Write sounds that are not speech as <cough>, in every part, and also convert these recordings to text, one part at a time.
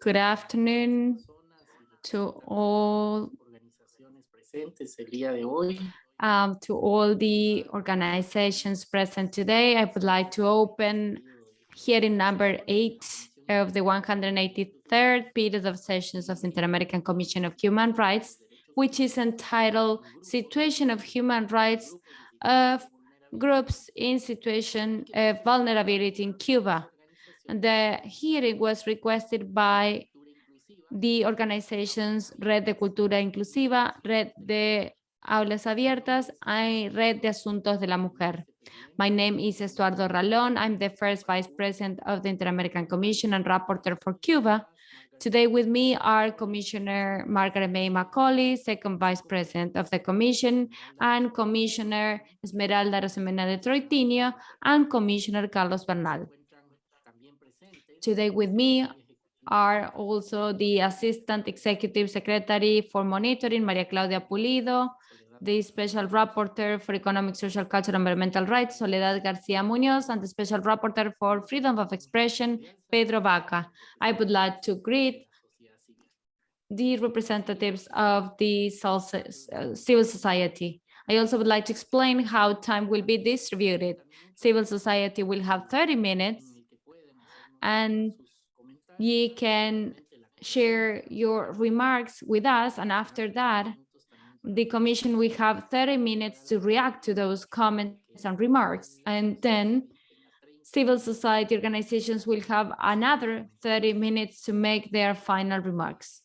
Good afternoon to all um, to all the organizations present today. I would like to open hearing number eight of the 183rd period of sessions of the Inter-American Commission of Human Rights, which is entitled Situation of Human Rights of Groups in Situation of Vulnerability in Cuba. The hearing was requested by the organizations Red de Cultura Inclusiva, Red de Aulas Abiertas, and Red de Asuntos de la Mujer. My name is Estuardo Ralón. I'm the first vice president of the Inter-American Commission and rapporteur for Cuba. Today with me are Commissioner Margaret May Macaulay, second vice president of the commission, and Commissioner Esmeralda Arosemena de and Commissioner Carlos Bernal. Today with me are also the Assistant Executive Secretary for Monitoring, Maria Claudia Pulido, the Special Rapporteur for Economic, Social, Cultural, and Environmental Rights, Soledad Garcia Munoz, and the Special Rapporteur for Freedom of Expression, Pedro Vaca. I would like to greet the representatives of the civil society. I also would like to explain how time will be distributed. Civil society will have 30 minutes and you can share your remarks with us. And after that, the commission will have 30 minutes to react to those comments and remarks. And then civil society organizations will have another 30 minutes to make their final remarks.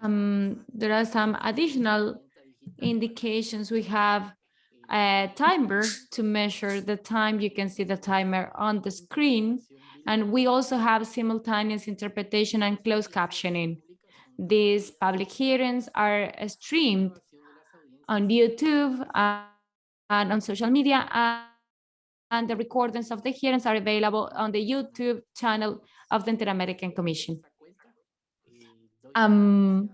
Um, there are some additional indications. We have a timer to measure the time. You can see the timer on the screen. And we also have simultaneous interpretation and closed captioning. These public hearings are streamed on YouTube and on social media and the recordings of the hearings are available on the YouTube channel of the Inter-American Commission. Um,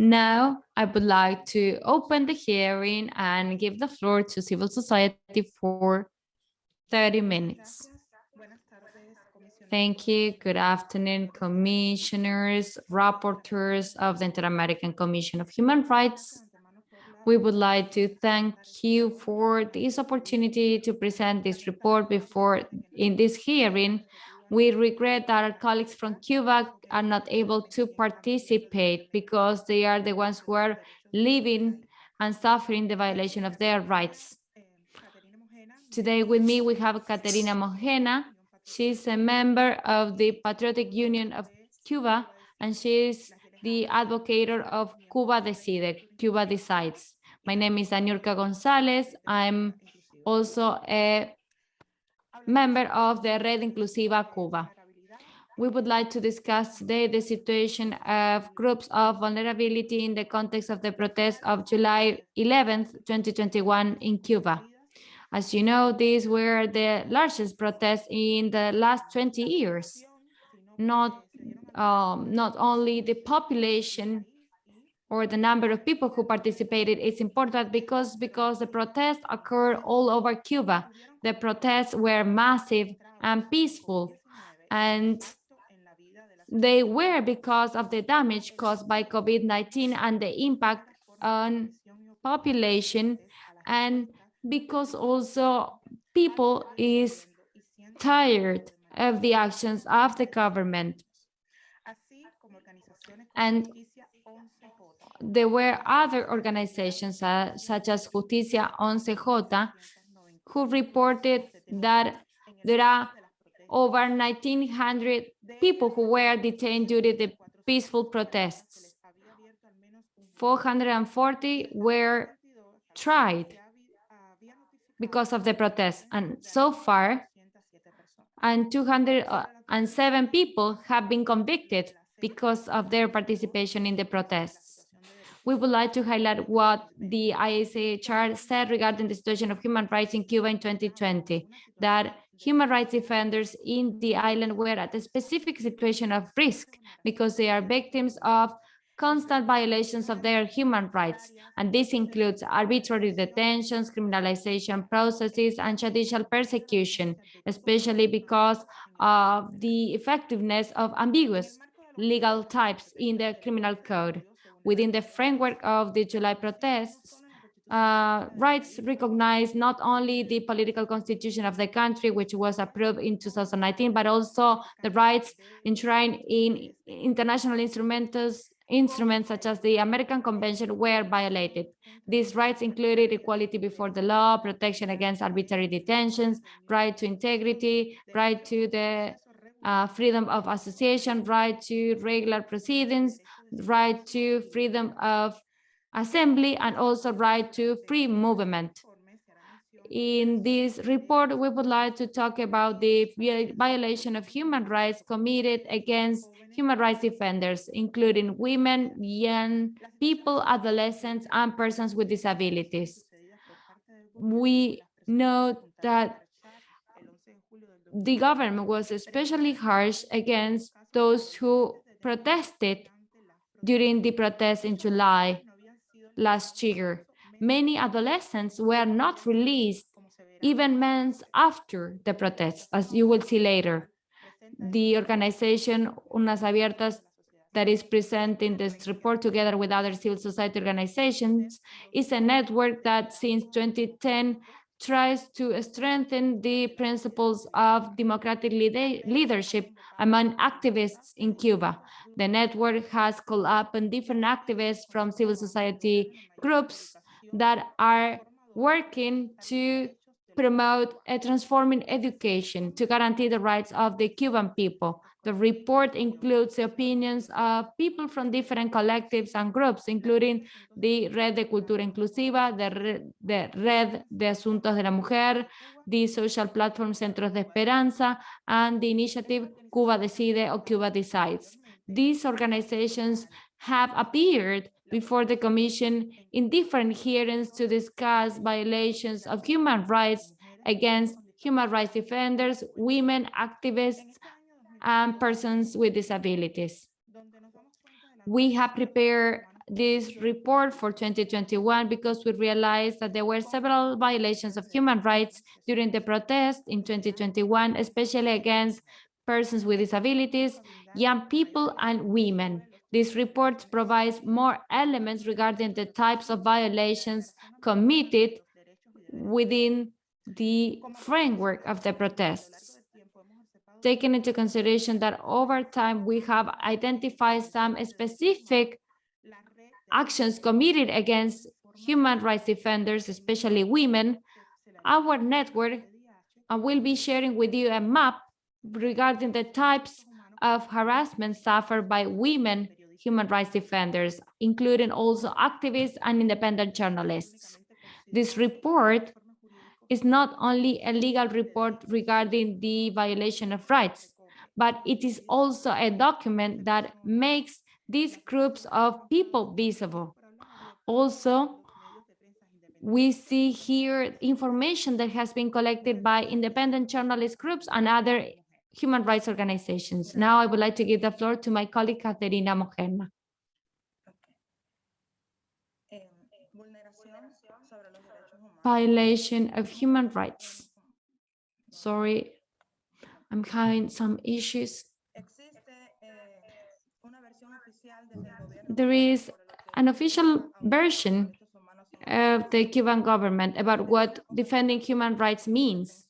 now, I would like to open the hearing and give the floor to civil society for 30 minutes. Thank you. Good afternoon, commissioners, rapporteurs of the Inter-American Commission of Human Rights. We would like to thank you for this opportunity to present this report before in this hearing we regret that our colleagues from Cuba are not able to participate because they are the ones who are living and suffering the violation of their rights. Today with me, we have Caterina Mojena. She's a member of the Patriotic Union of Cuba, and she is the advocate of Cuba Decide, Cuba Decides. My name is Daniurka Gonzalez. I'm also a member of the Red Inclusiva Cuba. We would like to discuss today the situation of groups of vulnerability in the context of the protests of July 11th, 2021 in Cuba. As you know, these were the largest protests in the last 20 years. Not, um, not only the population or the number of people who participated is important because because the protests occurred all over Cuba. The protests were massive and peaceful and they were because of the damage caused by COVID-19 and the impact on population and because also people is tired of the actions of the government. And there were other organizations uh, such as Justicia 11J who reported that there are over 1,900 people who were detained during the peaceful protests. 440 were tried because of the protests. And so far, and 207 uh, people have been convicted because of their participation in the protests we would like to highlight what the IACHR said regarding the situation of human rights in Cuba in 2020, that human rights defenders in the island were at a specific situation of risk because they are victims of constant violations of their human rights, and this includes arbitrary detentions, criminalization processes, and judicial persecution, especially because of the effectiveness of ambiguous legal types in the criminal code. Within the framework of the July protests, uh, rights recognize not only the political constitution of the country, which was approved in 2019, but also the rights enshrined in international instruments, instruments such as the American Convention were violated. These rights included equality before the law, protection against arbitrary detentions, right to integrity, right to the uh, freedom of association, right to regular proceedings, right to freedom of assembly and also right to free movement. In this report, we would like to talk about the violation of human rights committed against human rights defenders, including women, young people, adolescents, and persons with disabilities. We know that the government was especially harsh against those who protested during the protests in July last year. Many adolescents were not released even months after the protests, as you will see later. The organization Urnas Abiertas that is presenting this report together with other civil society organizations is a network that since 2010 tries to strengthen the principles of democratic leadership among activists in Cuba. The network has called up on different activists from civil society groups that are working to promote a transforming education to guarantee the rights of the Cuban people. The report includes the opinions of people from different collectives and groups, including the Red de Cultura Inclusiva, the the Red de Asuntos de la Mujer, the social platform Centros de Esperanza, and the initiative Cuba Decide or Cuba Decides. These organizations have appeared before the Commission in different hearings to discuss violations of human rights against human rights defenders, women activists, and persons with disabilities. We have prepared this report for 2021 because we realized that there were several violations of human rights during the protest in 2021, especially against persons with disabilities, young people, and women. This report provides more elements regarding the types of violations committed within the framework of the protests taking into consideration that over time we have identified some specific actions committed against human rights defenders, especially women, our network will be sharing with you a map regarding the types of harassment suffered by women human rights defenders, including also activists and independent journalists. This report is not only a legal report regarding the violation of rights, but it is also a document that makes these groups of people visible. Also, we see here information that has been collected by independent journalist groups and other human rights organizations. Now I would like to give the floor to my colleague, Caterina Mojena. violation of human rights. Sorry, I'm having some issues. There is an official version of the Cuban government about what defending human rights means.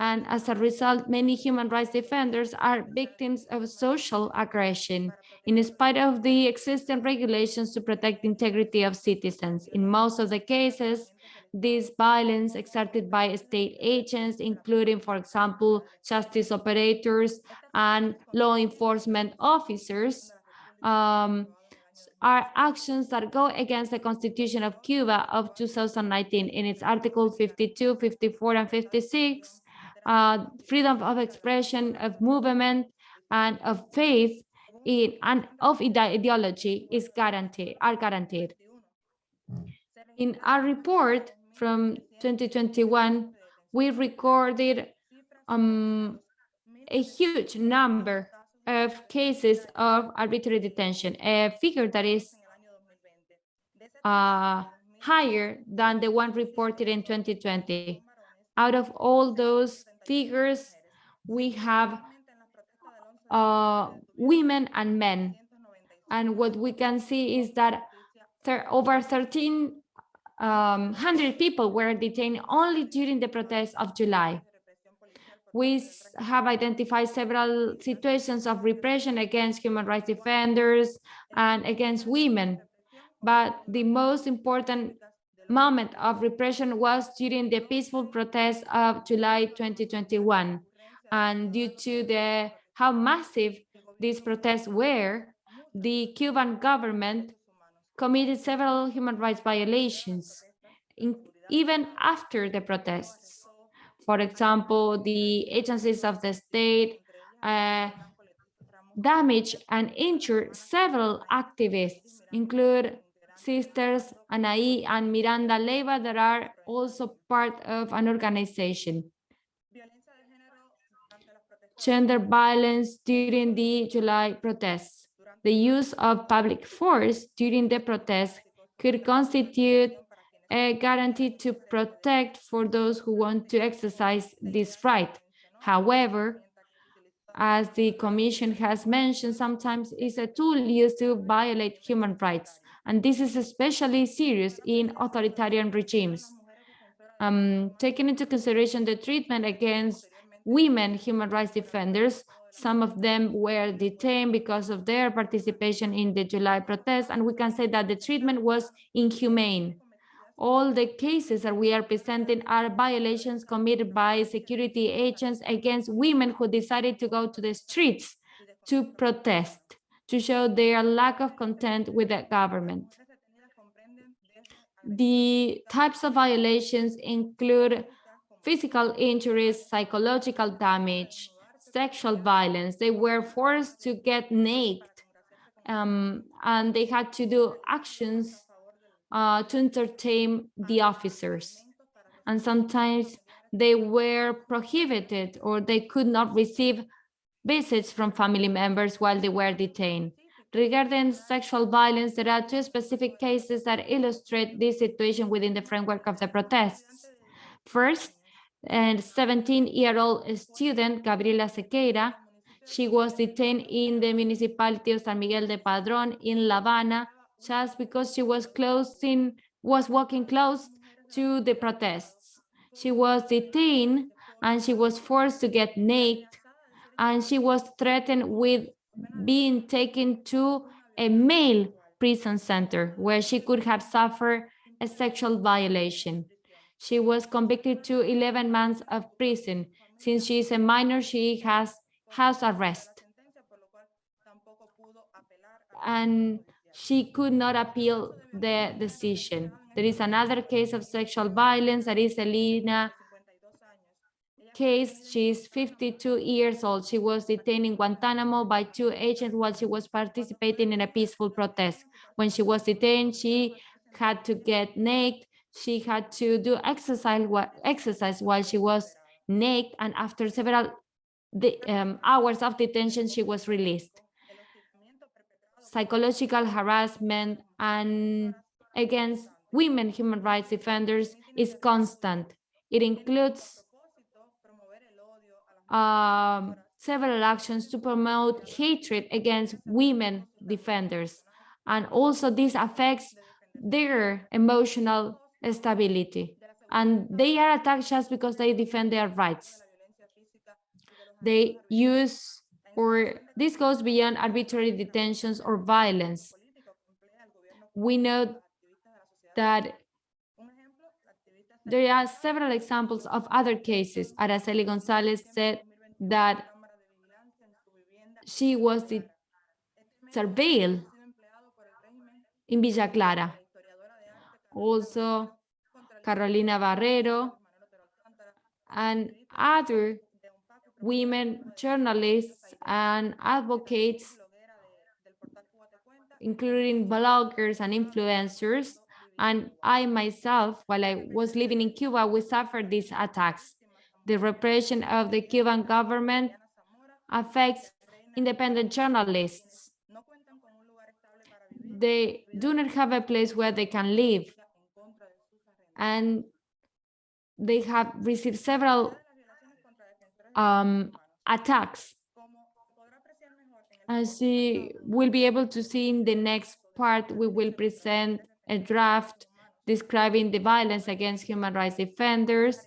And as a result, many human rights defenders are victims of social aggression in spite of the existing regulations to protect the integrity of citizens. In most of the cases, this violence exerted by state agents, including, for example, justice operators and law enforcement officers, um, are actions that go against the Constitution of Cuba of 2019 in its Article 52, 54, and 56. Uh, freedom of expression, of movement, and of faith in, and of ideology is guaranteed, are guaranteed. In our report, from 2021, we recorded um, a huge number of cases of arbitrary detention, a figure that is uh, higher than the one reported in 2020. Out of all those figures, we have uh, women and men. And what we can see is that over 1300 um, people were detained only during the protests of July. We have identified several situations of repression against human rights defenders and against women. But the most important moment of repression was during the peaceful protests of July 2021. And due to the how massive these protests were, the Cuban government committed several human rights violations, in, even after the protests. For example, the agencies of the state uh, damaged and injured several activists, include sisters Anaí and Miranda Leiva that are also part of an organization. Gender violence during the July protests. The use of public force during the protests could constitute a guarantee to protect for those who want to exercise this right. However, as the Commission has mentioned, sometimes it's a tool used to violate human rights, and this is especially serious in authoritarian regimes. Um, taking into consideration the treatment against women human rights defenders, some of them were detained because of their participation in the July protests, and we can say that the treatment was inhumane all the cases that we are presenting are violations committed by security agents against women who decided to go to the streets to protest, to show their lack of content with the government. The types of violations include physical injuries, psychological damage, sexual violence. They were forced to get naked um, and they had to do actions uh, to entertain the officers. And sometimes they were prohibited or they could not receive visits from family members while they were detained. Regarding sexual violence, there are two specific cases that illustrate this situation within the framework of the protests. First, a 17-year-old student, Gabriela Zequeira, she was detained in the municipality of San Miguel de Padrón in La Habana just because she was closing, was walking close to the protests. She was detained and she was forced to get naked and she was threatened with being taken to a male prison center where she could have suffered a sexual violation. She was convicted to 11 months of prison. Since she is a minor, she has house arrest. And she could not appeal the decision. There is another case of sexual violence, that is Elena case. She is 52 years old. She was detained in Guantanamo by two agents while she was participating in a peaceful protest. When she was detained, she had to get naked. She had to do exercise, exercise while she was naked, and after several um, hours of detention, she was released psychological harassment and against women human rights defenders is constant. It includes um, several actions to promote hatred against women defenders. And also this affects their emotional stability. And they are attacked just because they defend their rights. They use or this goes beyond arbitrary detentions or violence. We know that there are several examples of other cases. Araceli Gonzalez said that she was surveilled in Villa Clara. Also, Carolina Barrero and other women journalists and advocates, including bloggers and influencers. And I myself, while I was living in Cuba, we suffered these attacks. The repression of the Cuban government affects independent journalists. They do not have a place where they can live. And they have received several um, attacks. As you will be able to see in the next part, we will present a draft describing the violence against human rights defenders.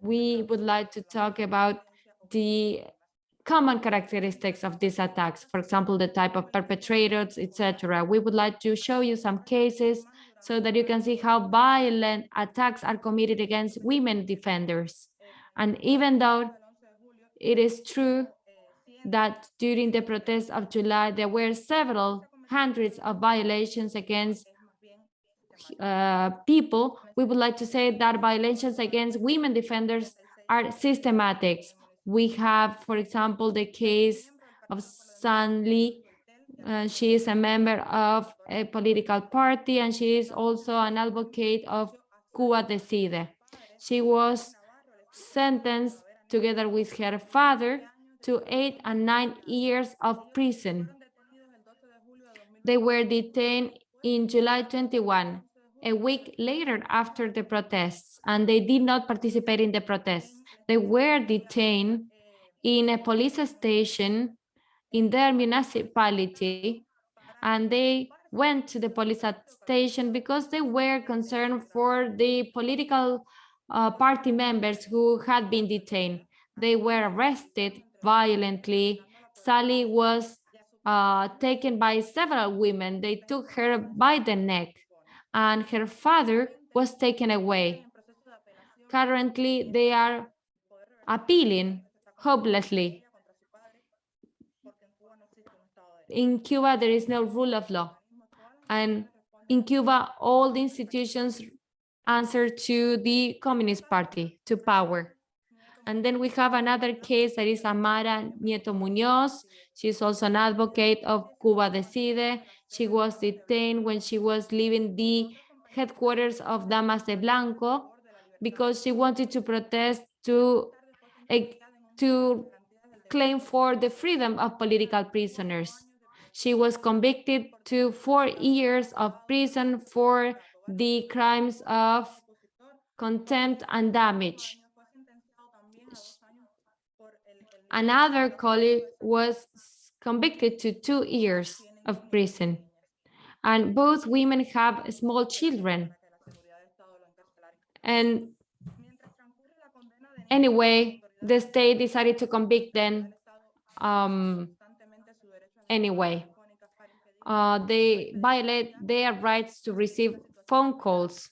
We would like to talk about the common characteristics of these attacks, for example, the type of perpetrators, etc. We would like to show you some cases so that you can see how violent attacks are committed against women defenders. And even though it is true that during the protests of July, there were several hundreds of violations against uh, people, we would like to say that violations against women defenders are systematic. We have, for example, the case of Sayli. Uh, she is a member of a political party and she is also an advocate of Cuba Decide. She was sentenced together with her father to eight and nine years of prison. They were detained in July 21, a week later after the protests, and they did not participate in the protests. They were detained in a police station in their municipality, and they went to the police station because they were concerned for the political uh, party members who had been detained. They were arrested violently. Sayli was uh, taken by several women. They took her by the neck and her father was taken away. Currently, they are appealing hopelessly. In Cuba, there is no rule of law. And in Cuba, all the institutions answer to the Communist Party, to power. And then we have another case that is Aymara Nieto Munoz. She's also an advocate of Cuba Decide. She was detained when she was leaving the headquarters of Damas de Blanco because she wanted to protest to, eh, to claim for the freedom of political prisoners. She was convicted to four years of prison for the crimes of contempt and damage. Another colleague was convicted to two years of prison. And both women have small children. And anyway, the state decided to convict them um, anyway. Uh, they violate their rights to receive phone calls.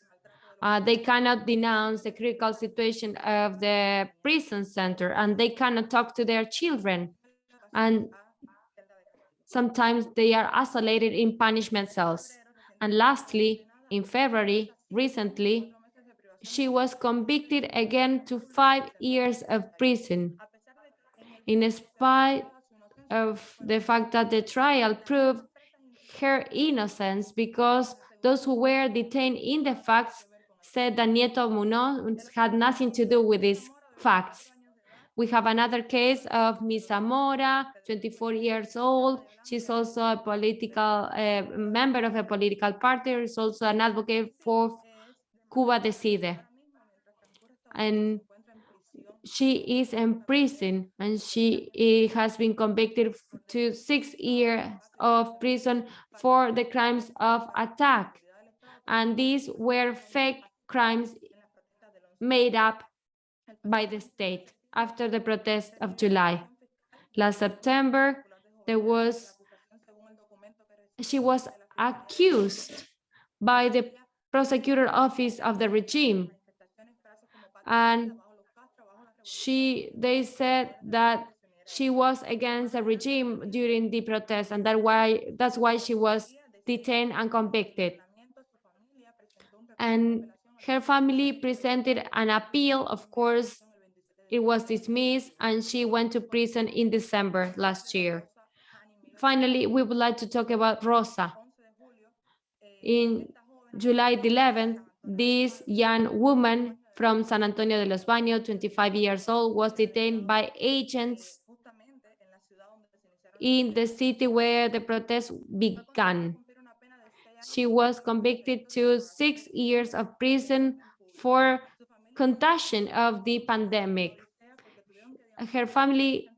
Uh, they cannot denounce the critical situation of the prison center and they cannot talk to their children. And sometimes they are isolated in punishment cells. And lastly, in February, recently, she was convicted again to five years of prison. In spite of the fact that the trial proved her innocence because those who were detained in the facts said that Nieto Munoz had nothing to do with these facts. We have another case of Miss Zamora, 24 years old. She's also a political uh, member of a political party. Is also an advocate for Cuba Decide. And she is in prison and she eh, has been convicted to six years of prison for the crimes of attack. And these were fake crimes made up by the state after the protest of July. Last September, there was, she was accused by the prosecutor office of the regime. And she, they said that she was against the regime during the protest and that why, that's why she was detained and convicted. And her family presented an appeal. Of course, it was dismissed and she went to prison in December last year. Finally, we would like to talk about Rosa. In July 11th, this young woman from San Antonio de los Baños, 25 years old, was detained by agents in the city where the protest began. She was convicted to six years of prison for contagion of the pandemic. Her family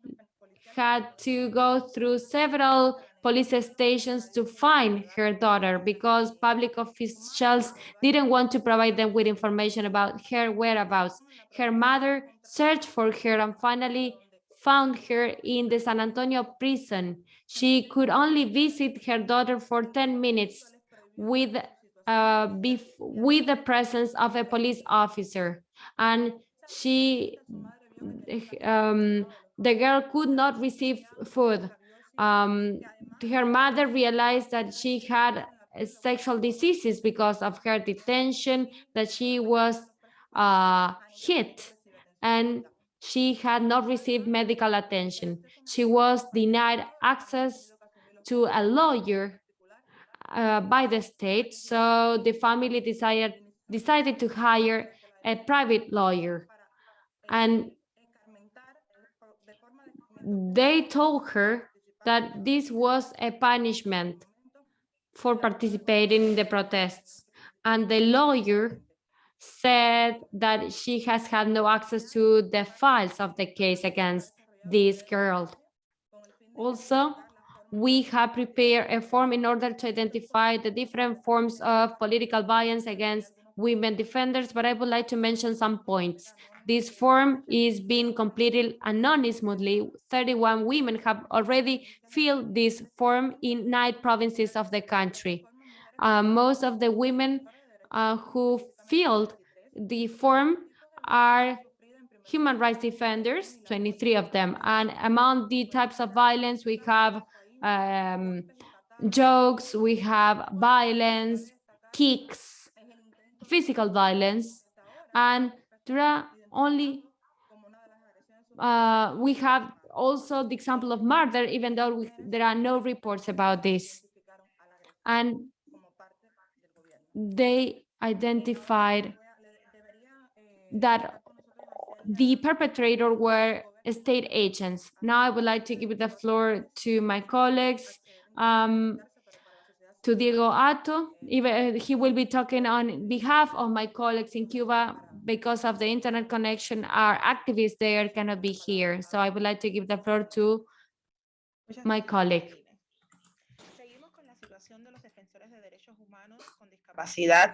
had to go through several police stations to find her daughter because public officials didn't want to provide them with information about her whereabouts. Her mother searched for her and finally found her in the San Antonio prison. She could only visit her daughter for 10 minutes with, uh, with the presence of a police officer. And she, um, the girl could not receive food. Um, her mother realized that she had sexual diseases because of her detention, that she was uh, hit and she had not received medical attention. She was denied access to a lawyer uh, by the state, so the family decided, decided to hire a private lawyer. And they told her that this was a punishment for participating in the protests. And the lawyer said that she has had no access to the files of the case against this girl. Also, we have prepared a form in order to identify the different forms of political violence against women defenders, but I would like to mention some points. This form is being completed anonymously. 31 women have already filled this form in nine provinces of the country. Uh, most of the women uh, who filled the form are human rights defenders, 23 of them. And among the types of violence, we have um, jokes, we have violence, kicks, physical violence, and there are only, uh, we have also the example of murder, even though we, there are no reports about this. And they identified that the perpetrator were state agents. Now I would like to give the floor to my colleagues, um, to Diego Atto. Even, he will be talking on behalf of my colleagues in Cuba because of the internet connection. Our activists there cannot be here. So I would like to give the floor to my colleague.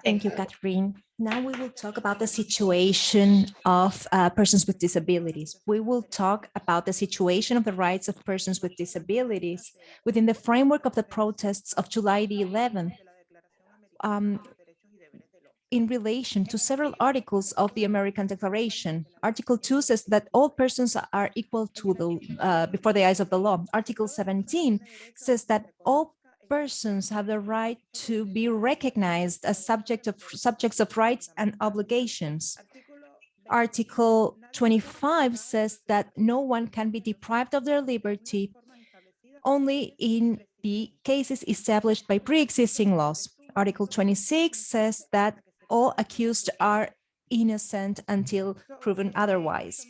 Thank you, Catherine. Now we will talk about the situation of uh, persons with disabilities. We will talk about the situation of the rights of persons with disabilities within the framework of the protests of July the 11th um, in relation to several articles of the American Declaration. Article 2 says that all persons are equal to the uh, before the eyes of the law. Article 17 says that all persons have the right to be recognized as subject of subjects of rights and obligations. Article 25 says that no one can be deprived of their liberty only in the cases established by pre-existing laws. Article 26 says that all accused are innocent until proven otherwise.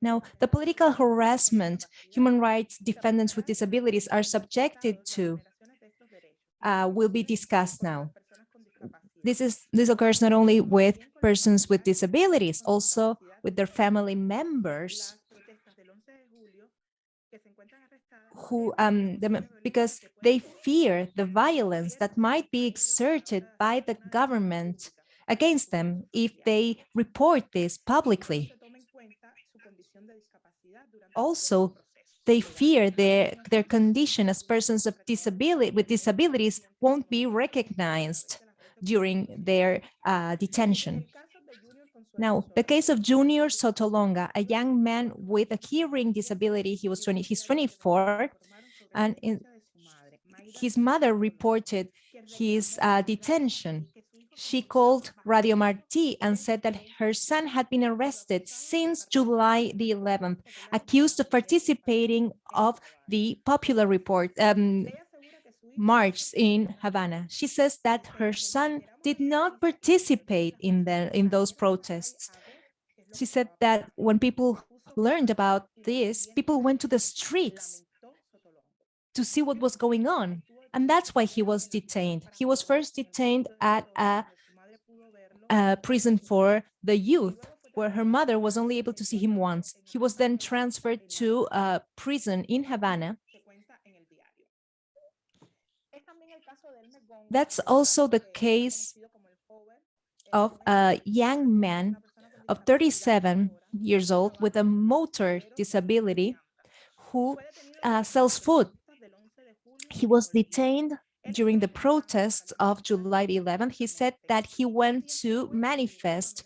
Now, the political harassment human rights defendants with disabilities are subjected to uh, will be discussed now. This is this occurs not only with persons with disabilities, also with their family members who um because they fear the violence that might be exerted by the government against them if they report this publicly also they fear their their condition as persons disability with disabilities won't be recognized during their uh, detention. Now, the case of Junior Sotolonga, a young man with a hearing disability, he was 20, he's 24, and in, his mother reported his uh, detention she called Radio Marti and said that her son had been arrested since July the 11th, accused of participating of the popular report um, march in Havana. She says that her son did not participate in the in those protests. She said that when people learned about this, people went to the streets to see what was going on. And that's why he was detained. He was first detained at a, a prison for the youth, where her mother was only able to see him once. He was then transferred to a prison in Havana. That's also the case of a young man of 37 years old with a motor disability who uh, sells food. He was detained during the protests of July 11th. He said that he went to manifest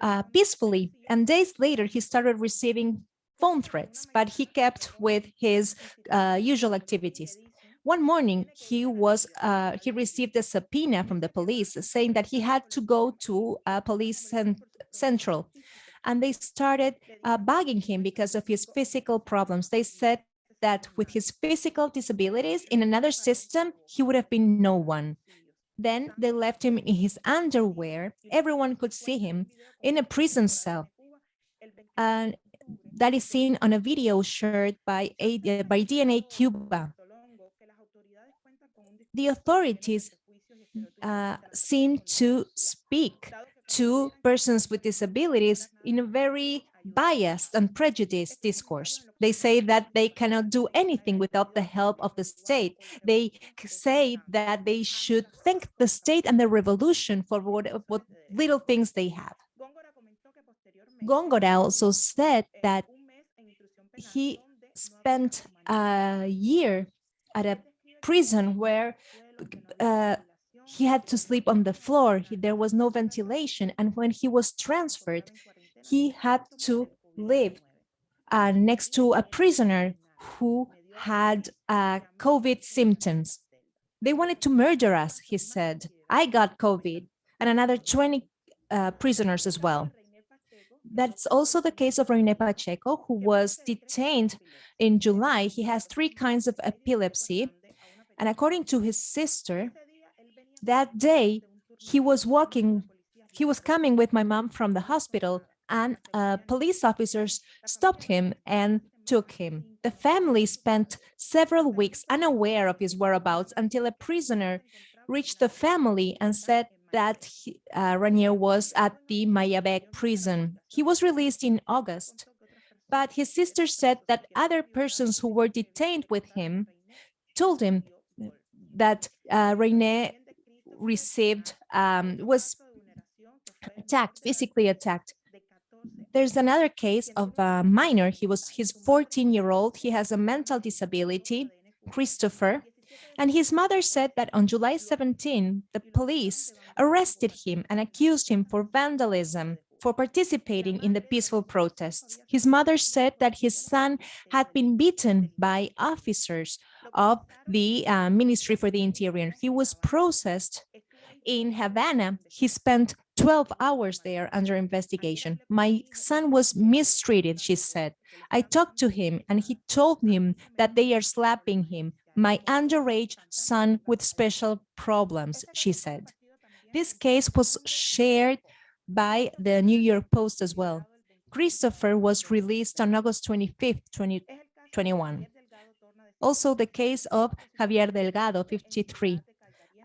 uh, peacefully and days later he started receiving phone threats, but he kept with his uh, usual activities. One morning, he was uh, he received a subpoena from the police saying that he had to go to a police cent central, and they started uh, bugging him because of his physical problems. They said that with his physical disabilities in another system, he would have been no one. Then they left him in his underwear. Everyone could see him in a prison cell. And that is seen on a video shared by, a, by DNA Cuba the authorities uh, seem to speak to persons with disabilities in a very biased and prejudiced discourse. They say that they cannot do anything without the help of the state. They say that they should thank the state and the revolution for what, what little things they have. Góngora also said that he spent a year at a prison where uh, he had to sleep on the floor. He, there was no ventilation. And when he was transferred, he had to live uh, next to a prisoner who had uh, COVID symptoms. They wanted to murder us, he said. I got COVID and another 20 uh, prisoners as well. That's also the case of Rene Pacheco, who was detained in July. He has three kinds of epilepsy and according to his sister, that day he was walking, he was coming with my mom from the hospital and uh, police officers stopped him and took him. The family spent several weeks unaware of his whereabouts until a prisoner reached the family and said that he, uh, Ranier was at the Mayabeque prison. He was released in August, but his sister said that other persons who were detained with him told him that uh, received um, was attacked, physically attacked. There's another case of a minor. He was his 14 year old. He has a mental disability, Christopher. And his mother said that on July 17, the police arrested him and accused him for vandalism, for participating in the peaceful protests. His mother said that his son had been beaten by officers of the uh, Ministry for the Interior. He was processed in Havana. He spent 12 hours there under investigation. My son was mistreated, she said. I talked to him and he told me that they are slapping him. My underage son with special problems, she said. This case was shared by the New York Post as well. Christopher was released on August 25th, 2021. Also the case of Javier Delgado, 53,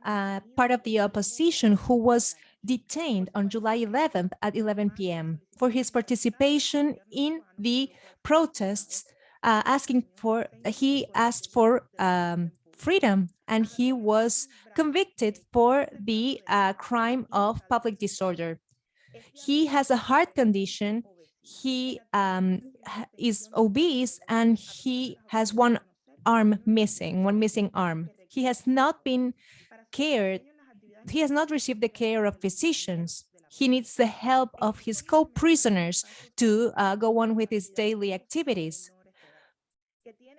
uh, part of the opposition who was detained on July 11th at 11 p.m. for his participation in the protests uh, asking for, he asked for um, freedom and he was convicted for the uh, crime of public disorder. He has a heart condition, he um, is obese and he has one arm missing, one missing arm. He has not been cared, he has not received the care of physicians. He needs the help of his co-prisoners to uh, go on with his daily activities.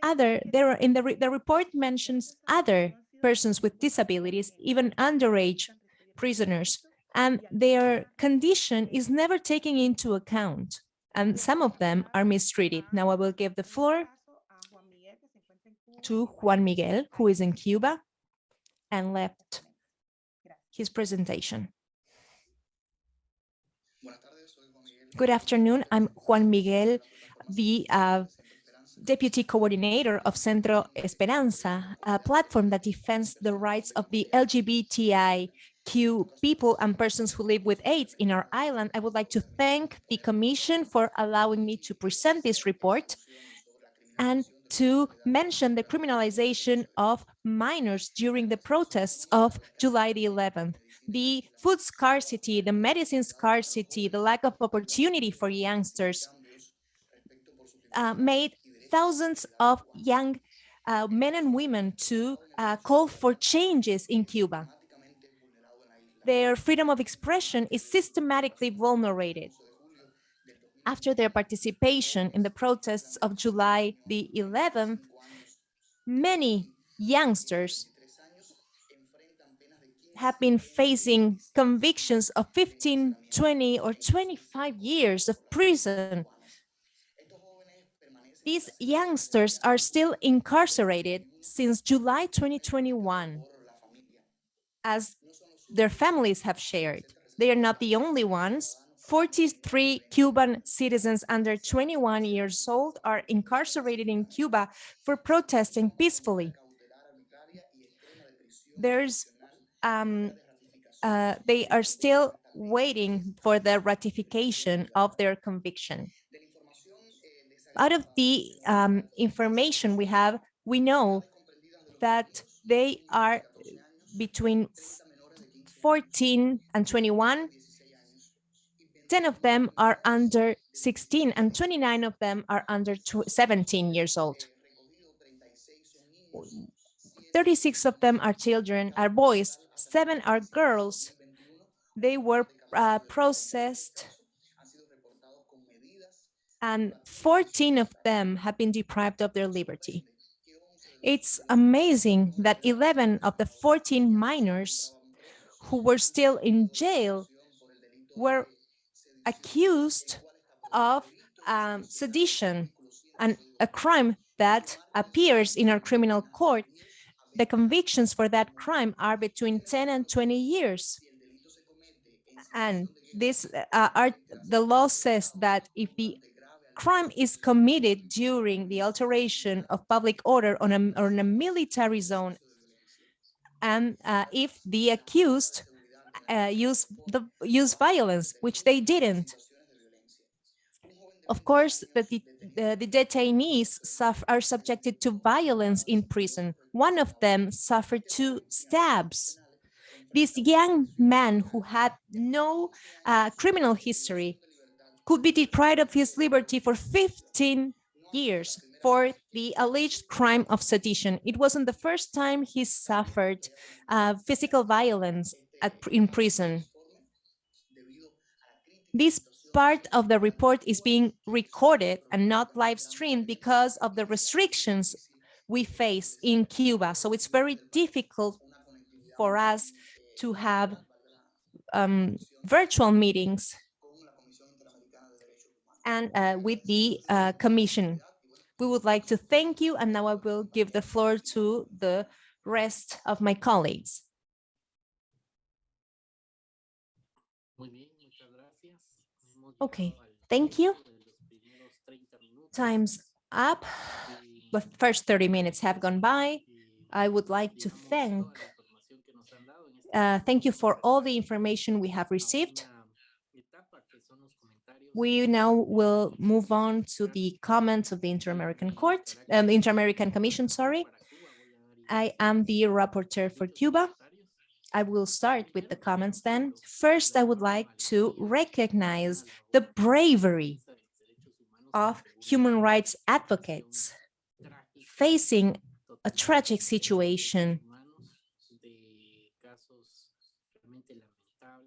Other, there are, in the, re, the report mentions other persons with disabilities, even underage prisoners, and their condition is never taken into account, and some of them are mistreated. Now I will give the floor to Juan Miguel, who is in Cuba and left his presentation. Good afternoon, I'm Juan Miguel the uh, deputy coordinator of Centro Esperanza, a platform that defends the rights of the LGBTIQ people and persons who live with AIDS in our island. I would like to thank the Commission for allowing me to present this report and to mention the criminalization of minors during the protests of July the 11th. The food scarcity, the medicine scarcity, the lack of opportunity for youngsters uh, made thousands of young uh, men and women to uh, call for changes in Cuba. Their freedom of expression is systematically vulnerated. After their participation in the protests of July the 11th, many youngsters have been facing convictions of 15, 20, or 25 years of prison. These youngsters are still incarcerated since July 2021, as their families have shared. They are not the only ones. 43 Cuban citizens under 21 years old are incarcerated in Cuba for protesting peacefully. There's um, uh, they are still waiting for the ratification of their conviction. Out of the um, information we have, we know that they are between 14 and 21. 10 of them are under 16 and 29 of them are under 17 years old. 36 of them are children, are boys, seven are girls. They were uh, processed and 14 of them have been deprived of their liberty. It's amazing that 11 of the 14 minors who were still in jail were accused of um, sedition and a crime that appears in our criminal court the convictions for that crime are between 10 and 20 years. And this uh, are the law says that if the crime is committed during the alteration of public order on a, on a military zone, and uh, if the accused uh, use the use violence, which they didn't, of course, the, the, the detainees suffer, are subjected to violence in prison. One of them suffered two stabs. This young man who had no uh, criminal history could be deprived of his liberty for 15 years for the alleged crime of sedition. It wasn't the first time he suffered uh, physical violence at, in prison. This part of the report is being recorded and not live streamed because of the restrictions we face in Cuba. So it's very difficult for us to have um, virtual meetings and uh, with the uh, commission. We would like to thank you and now I will give the floor to the rest of my colleagues. Okay, thank you. Time's up. The first 30 minutes have gone by. I would like to thank uh, thank you for all the information we have received. We now will move on to the comments of the Inter-American Court, um, Inter-American Commission, sorry. I am the rapporteur for Cuba. I will start with the comments then. First, I would like to recognize the bravery of human rights advocates facing a tragic situation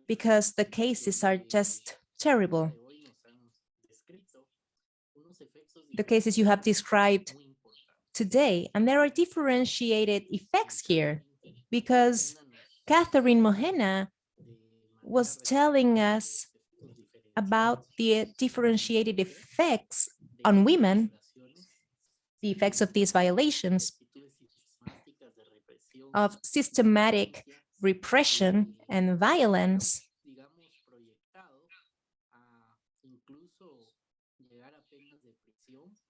because the cases are just terrible. The cases you have described today, and there are differentiated effects here because Catherine Mojena was telling us about the differentiated effects on women, the effects of these violations of systematic repression and violence.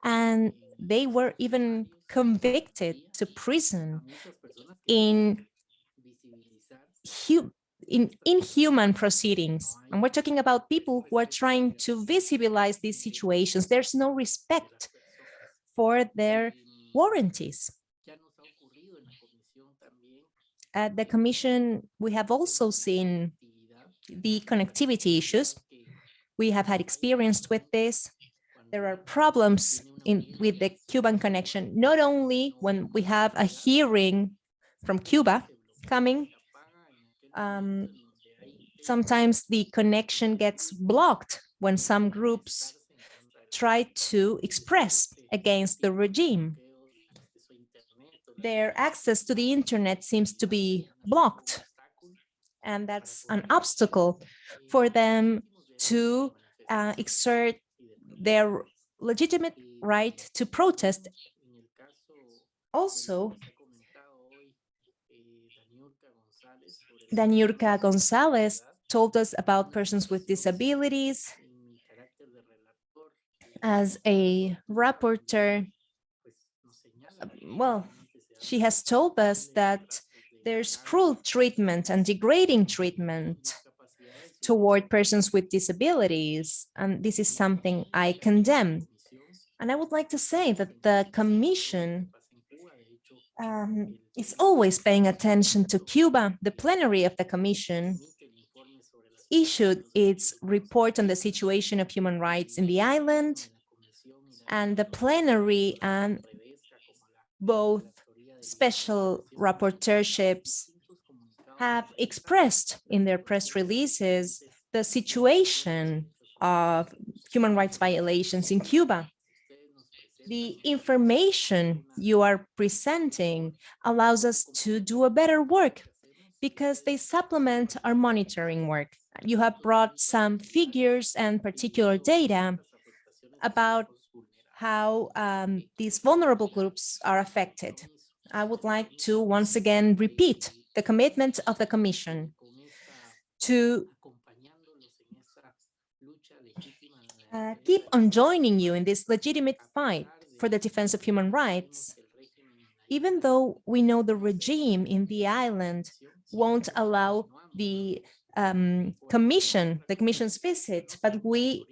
And they were even convicted to prison in in inhuman proceedings. And we're talking about people who are trying to visibilize these situations. There's no respect for their warranties. At the commission, we have also seen the connectivity issues. We have had experience with this. There are problems in with the Cuban connection, not only when we have a hearing from Cuba coming, um, sometimes the connection gets blocked when some groups try to express against the regime. Their access to the internet seems to be blocked. And that's an obstacle for them to uh, exert their legitimate right to protest. Also, Daniurka Gonzalez told us about persons with disabilities. As a rapporteur, well, she has told us that there's cruel treatment and degrading treatment toward persons with disabilities, and this is something I condemn. And I would like to say that the Commission um, is always paying attention to Cuba. The plenary of the Commission issued its report on the situation of human rights in the island, and the plenary and both special rapporteurships have expressed in their press releases the situation of human rights violations in Cuba. The information you are presenting allows us to do a better work because they supplement our monitoring work. You have brought some figures and particular data about how um, these vulnerable groups are affected. I would like to once again repeat the commitment of the Commission to uh, keep on joining you in this legitimate fight for the defense of human rights, even though we know the regime in the island won't allow the um, commission, the commission's visit, but we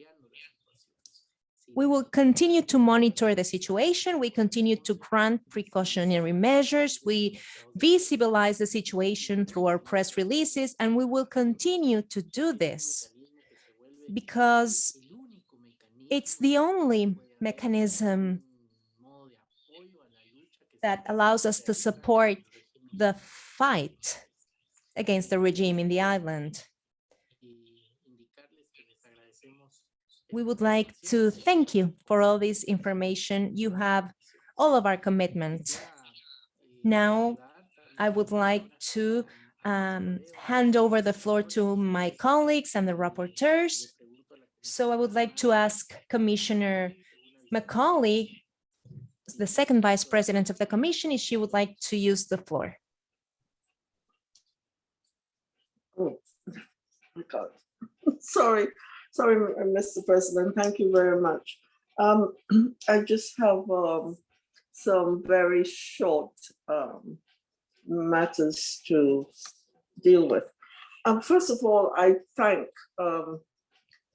we will continue to monitor the situation. We continue to grant precautionary measures. We visibilize the situation through our press releases, and we will continue to do this because it's the only mechanism that allows us to support the fight against the regime in the island. we would like to thank you for all this information. You have all of our commitment. Now, I would like to um, hand over the floor to my colleagues and the rapporteurs. So I would like to ask Commissioner Macaulay, the second vice president of the commission, if she would like to use the floor. Oh, my God. Sorry. Sorry, Mr. President, thank you very much. Um, <clears throat> I just have um, some very short um, matters to deal with. Um, first of all, I thank um,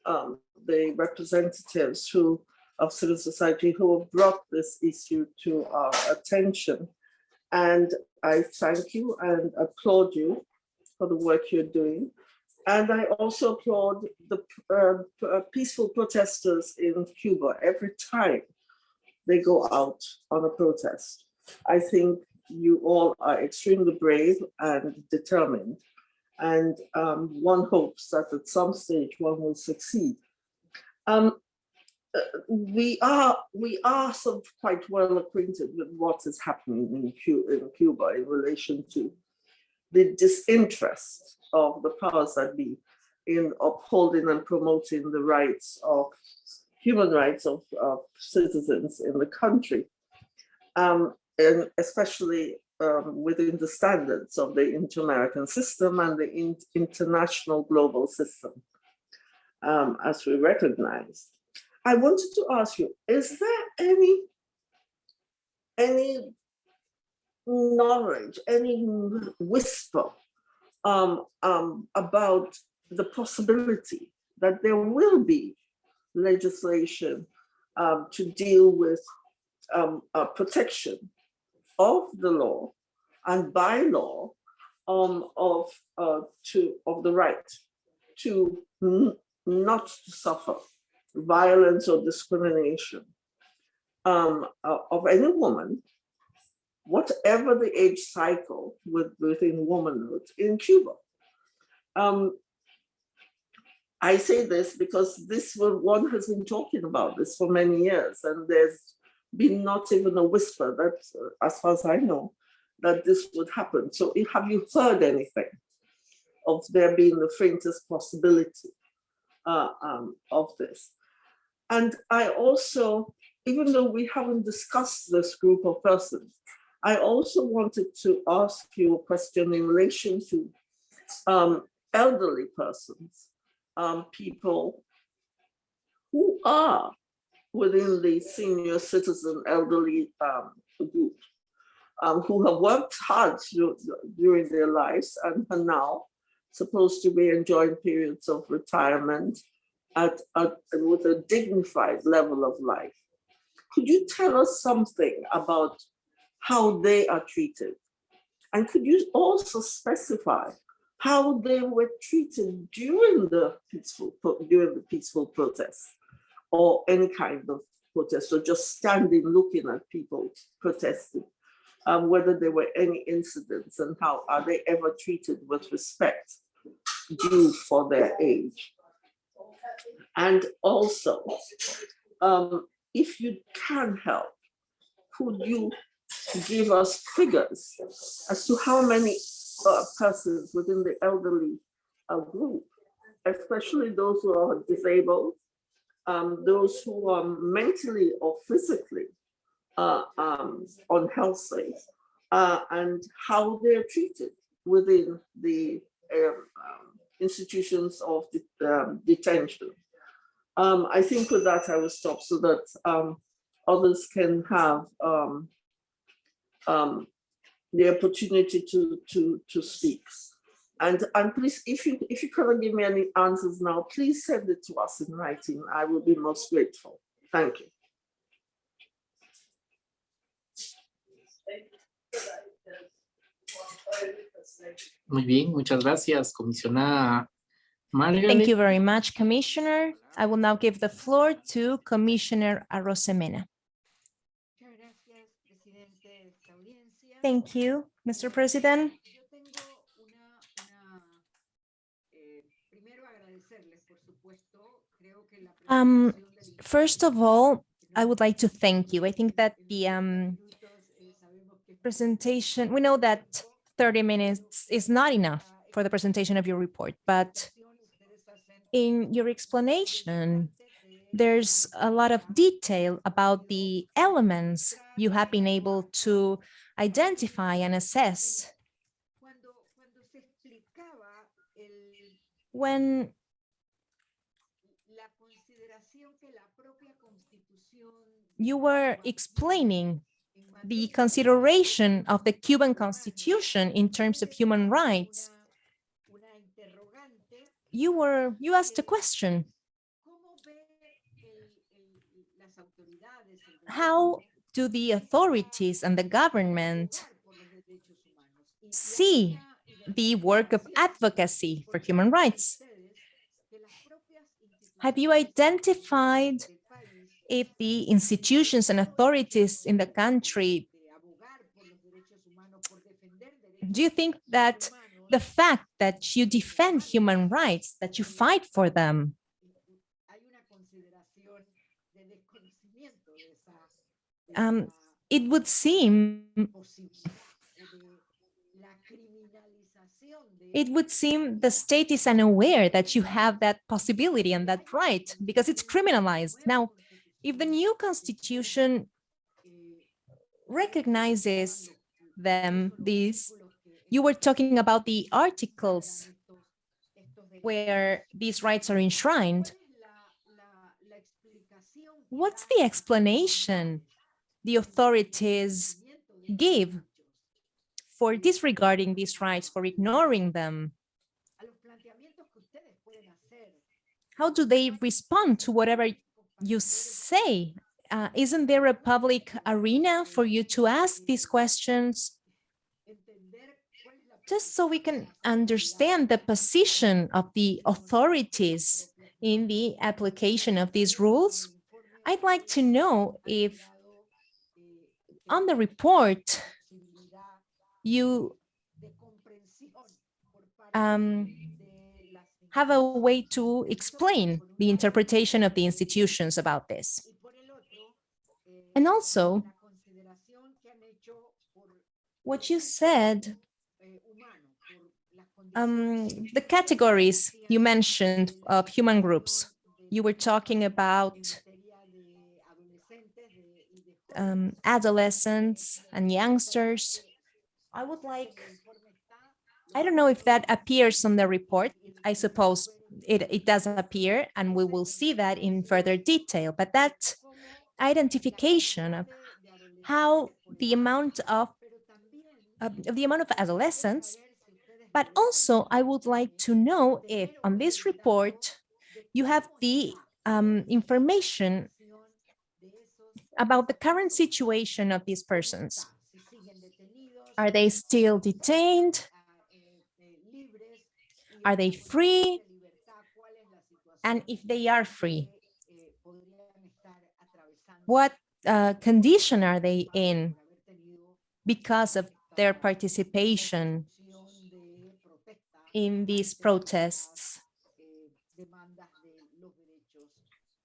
um, the representatives who of civil society who have brought this issue to our attention. And I thank you and applaud you for the work you're doing. And I also applaud the uh, uh, peaceful protesters in Cuba every time they go out on a protest. I think you all are extremely brave and determined. And um, one hopes that at some stage one will succeed. Um, uh, we are we are sort of quite well acquainted with what is happening in Cuba, in Cuba in relation to the disinterest of the powers that be in upholding and promoting the rights of human rights of, of citizens in the country, um, and especially um, within the standards of the inter-American system and the in international global system, um, as we recognize. I wanted to ask you, is there any, any knowledge, any whisper um, um, about the possibility that there will be legislation um, to deal with um, uh, protection of the law and by law um, of uh, to of the right to not to suffer violence or discrimination um, uh, of any woman, whatever the age cycle with, within womanhood in Cuba. Um, I say this because this one one has been talking about this for many years, and there's been not even a whisper that, uh, as far as I know, that this would happen. So have you heard anything of there being the faintest possibility uh, um, of this? And I also, even though we haven't discussed this group of persons, I also wanted to ask you a question in relation to um, elderly persons, um, people who are within the senior citizen elderly um, group, um, who have worked hard dur- during their lives and are now supposed to be enjoying periods of retirement at, with a dignified level of life. Could you tell us something about how they are treated? And could you also specify how they were treated during the peaceful during the peaceful protests? Or any kind of protest, or just standing looking at people protesting, um, whether there were any incidents and how are they ever treated with respect due for their age. And also, um, if you can help, could you give us figures as to how many uh, persons within the elderly uh, group, especially those who are disabled, um, those who are mentally or physically uh, um, unhealthy uh, and how they're treated within the um, um, institutions of de- um, detention. Um, I think with that I will stop so that others can have the opportunity to, to, to speak. And, and please, if you, if you cannot give me any answers now, please send it to us in writing. I will be most grateful. Thank you. Muy bien, muchas gracias, comisionada Margaret. Thank you very much, Commissioner. I will now give the floor to Commissioner Arosemena. Muchas gracias, presidente de esta audiencia. Thank you, Mr. President. Um, First of all, I would like to thank you. I think that the um, presentation, we know that 30 minutes is not enough for the presentation of your report, but in your explanation, there's a lot of detail about the elements you have been able to identify and assess when la consideración que la propia constitución you were explaining the consideration of the Cuban Constitution in terms of human rights, you were, you asked a question. ¿Cómo ve el- el- las autoridades, el How do the authorities and the government see the work of advocacy for human rights? Have you identified if the institutions and authorities in the country, do you think that the fact that you defend human rights, that you fight for them, Um, it would seem it would seem the state is unaware that you have that possibility and that right because it's criminalized. Now, if the new constitution recognizes them, these, you were talking about the articles where these rights are enshrined. what's the explanation the authorities give for disregarding these rights, for ignoring them? How do they respond to whatever you say? Uh, isn't there a public arena for you to ask these questions? Just so we can understand the position of the authorities in the application of these rules. I'd like to know if on the report you um, have a way to explain the interpretation of the institutions about this. And also, what you said, um, the categories you mentioned of human groups, you were talking about um, adolescents and youngsters. I would like, I don't know if that appears on the report. I suppose it, it does appear and we will see that in further detail, but that identification of how the amount of, of the amount of adolescents, but also I would like to know if on this report you have the um, information about the current situation of these persons. Are they still detained? Are they free? de libertad, cuál es la situación And if they are free, que, podrían estar atravesando what uh, condition are they in por haber tenido because of their participation acción de protesta in these protests las, demandas de los derechos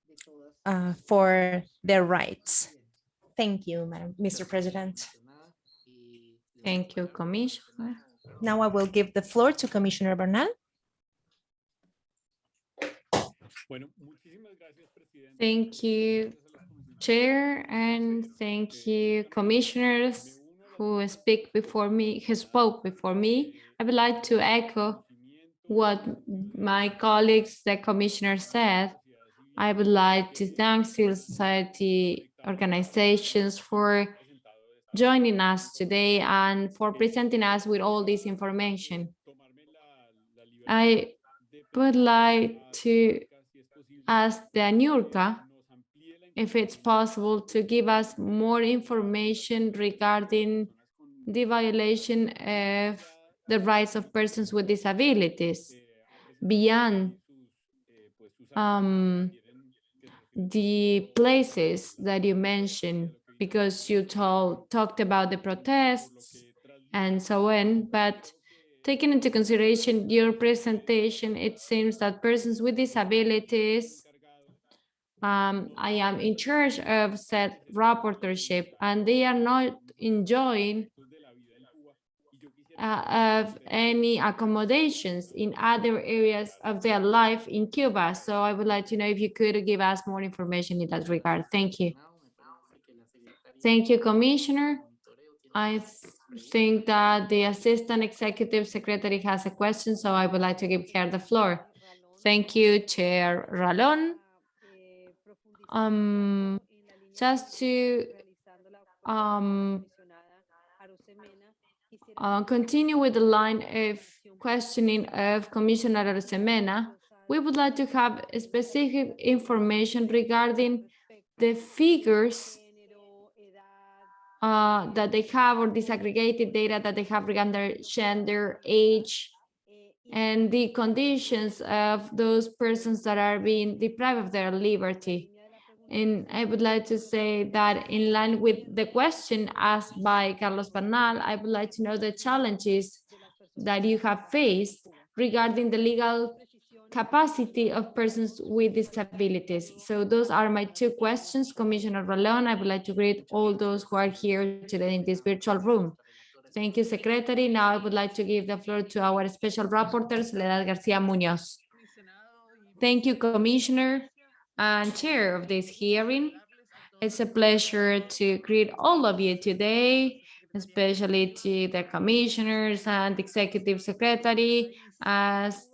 de todas uh, for their rights? Thank you, Madam, Mr. President. Thank you, Commissioner. Now I will give the floor to Commissioner Bernal. Thank you, Chair, and thank you, commissioners who speak before me, who spoke before me. I would like to echo what my colleagues, the commissioner said. I would like to thank civil society organizations for joining us today and for presenting us with all this information. I would like to ask Daniurka if it's possible to give us more information regarding the violation of the rights of persons with disabilities beyond um, the places that you mentioned, because you told, talked about the protests and so on, but taking into consideration your presentation, it seems that persons with disabilities um, I am in charge of said rapporteurship and they are not enjoying uh, of any accommodations in other areas of their life in Cuba. So I would like to know if you could give us more information in that regard. Thank you. Thank you, Commissioner. I think that the Assistant Executive Secretary has a question, so I would like to give her the floor. Thank you, Chair Ralon. Um, just to um, uh, continue with the line of questioning of Commissioner Arosemena, we would like to have specific information regarding the figures uh, that they have or disaggregated data that they have regarding their gender, age, and the conditions of those persons that are being deprived of their liberty. And I would like to say that in line with the question asked by Carlos Bernal, I would like to know the challenges that you have faced regarding the legal capacity of persons with disabilities. So those are my two questions, Commissioner Ralon. I would like to greet all those who are here today in this virtual room. Thank you, Secretary. Now I would like to give the floor to our special rapporteur, Soledad Garcia Munoz. Thank you, Commissioner and Chair of this hearing. It's a pleasure to greet all of you today, especially to the commissioners and executive secretary as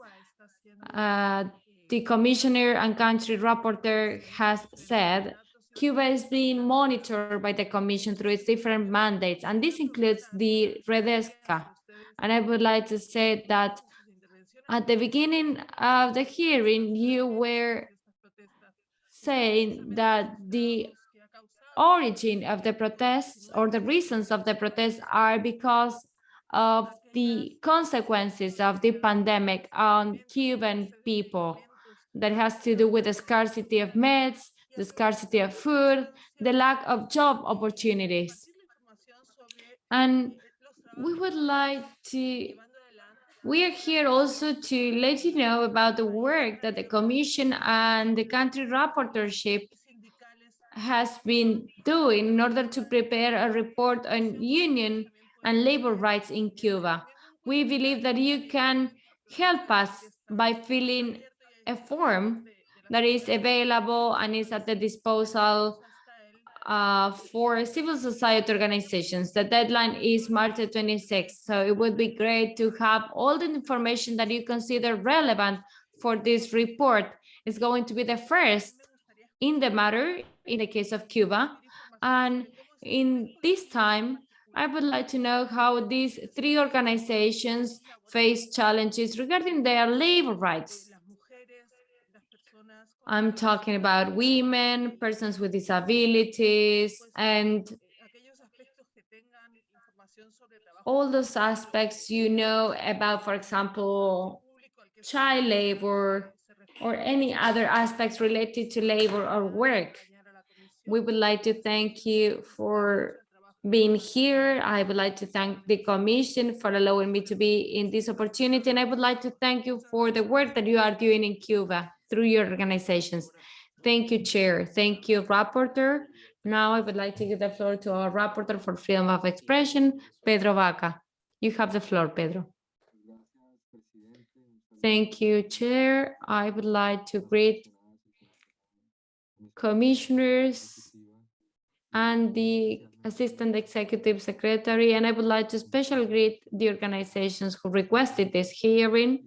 uh, the commissioner and country rapporteur has said Cuba is being monitored by the Commission through its different mandates, and this includes the Redesca. And I would like to say that at the beginning of the hearing, you were saying that the origin of the protests or the reasons of the protests are because of the consequences of the pandemic on Cuban people that has to do with the scarcity of meds, the scarcity of food, the lack of job opportunities. And we would like to, we are here also to let you know about the work that the Commission and the country rapporteurship has been doing in order to prepare a report on union and labor rights in Cuba. We believe that you can help us by filling a form that is available and is at the disposal uh, for civil society organizations. The deadline is March 26th, so it would be great to have all the information that you consider relevant for this report. It's going to be the first in the matter in the case of Cuba. And in this time, I would like to know how these three organizations face challenges regarding their labor rights. I'm talking about women, persons with disabilities, and all those aspects you know about, for example, child labor or any other aspects related to labor or work. We would like to thank you for being here. I would like to thank the Commission for allowing me to be in this opportunity. And I would like to thank you for the work that you are doing in Cuba through your organizations. Thank you, Chair. Thank you, Rapporteur. Now I would like to give the floor to our Rapporteur for Freedom of Expression, Pedro Vaca. You have the floor, Pedro. Thank you, Chair. I would like to greet commissioners and the Assistant Executive Secretary, and I would like to special greet the organizations who requested this hearing.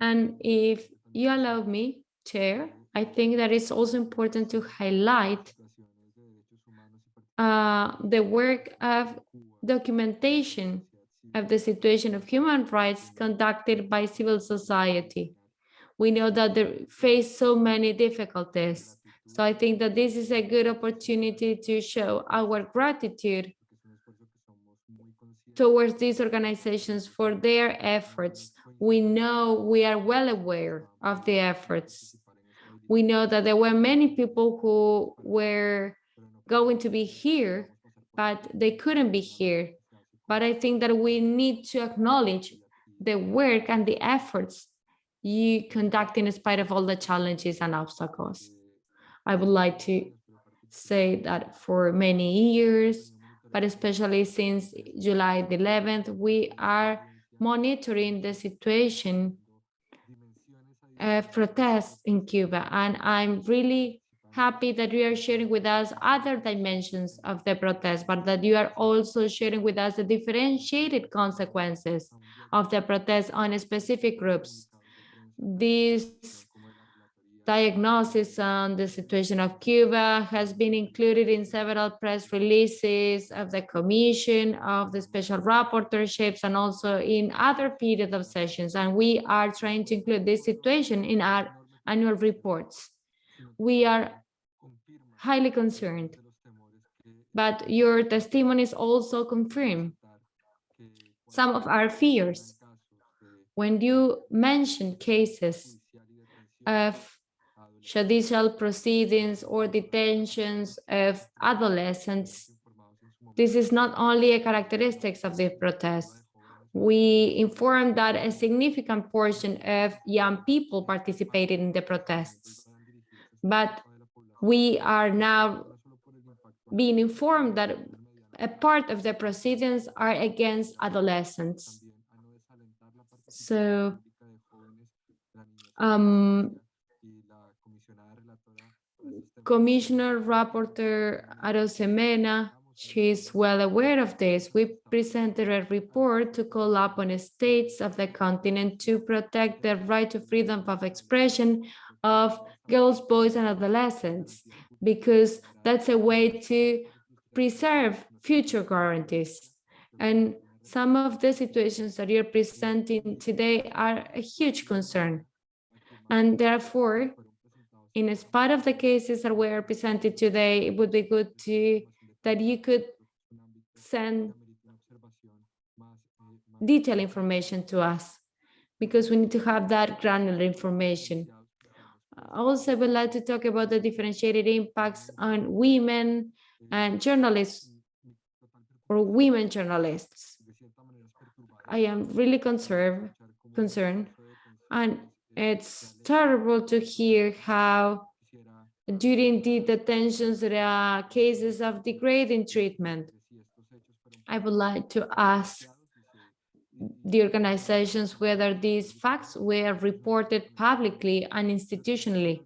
And if you allow me, Chair, I think that it's also important to highlight uh, the work of documentation of the situation of human rights conducted by civil society. We know that they face so many difficulties. So I think that this is a good opportunity to show our gratitude towards these organizations for their efforts. We know we are well aware of the efforts. We know that there were many people who were going to be here, but they couldn't be here. But I think that we need to acknowledge the work and the efforts you conduct in spite of all the challenges and obstacles. I would like to say that for many years, but especially since July the 11th, we are monitoring the situation of protests in Cuba. And I'm really happy that you are sharing with us other dimensions of the protest, but that you are also sharing with us the differentiated consequences of the protest on specific groups. This diagnosis on the situation of Cuba has been included in several press releases of the Commission, of the special rapporteurships, and also in other period of sessions. And we are trying to include this situation in our annual reports. We are highly concerned, but your testimonies also confirm some of our fears. When you mentioned cases of judicial proceedings or detentions of adolescents, this is not only a characteristic of the protests. We informed that a significant portion of young people participated in the protests, but we are now being informed that a part of the proceedings are against adolescents. So um, Commissioner Rapporteur Arosemena, she's well aware of this. We presented a report to call upon states of the continent to protect the right to freedom of expression of girls, boys, and adolescents. because that's a way to preserve future guarantees. And some of the situations that you're presenting today are a huge concern. And therefore, in spite of the cases that were presented today, it would be good to that you could send detailed information to us because we need to have that granular information. Also, I would like to talk about the differentiated impacts on women and journalists or women journalists. I am really concerned, concerned, and it's terrible to hear how during the detentions there are cases of degrading treatment. I would like to ask the organizations whether these facts were reported publicly and institutionally.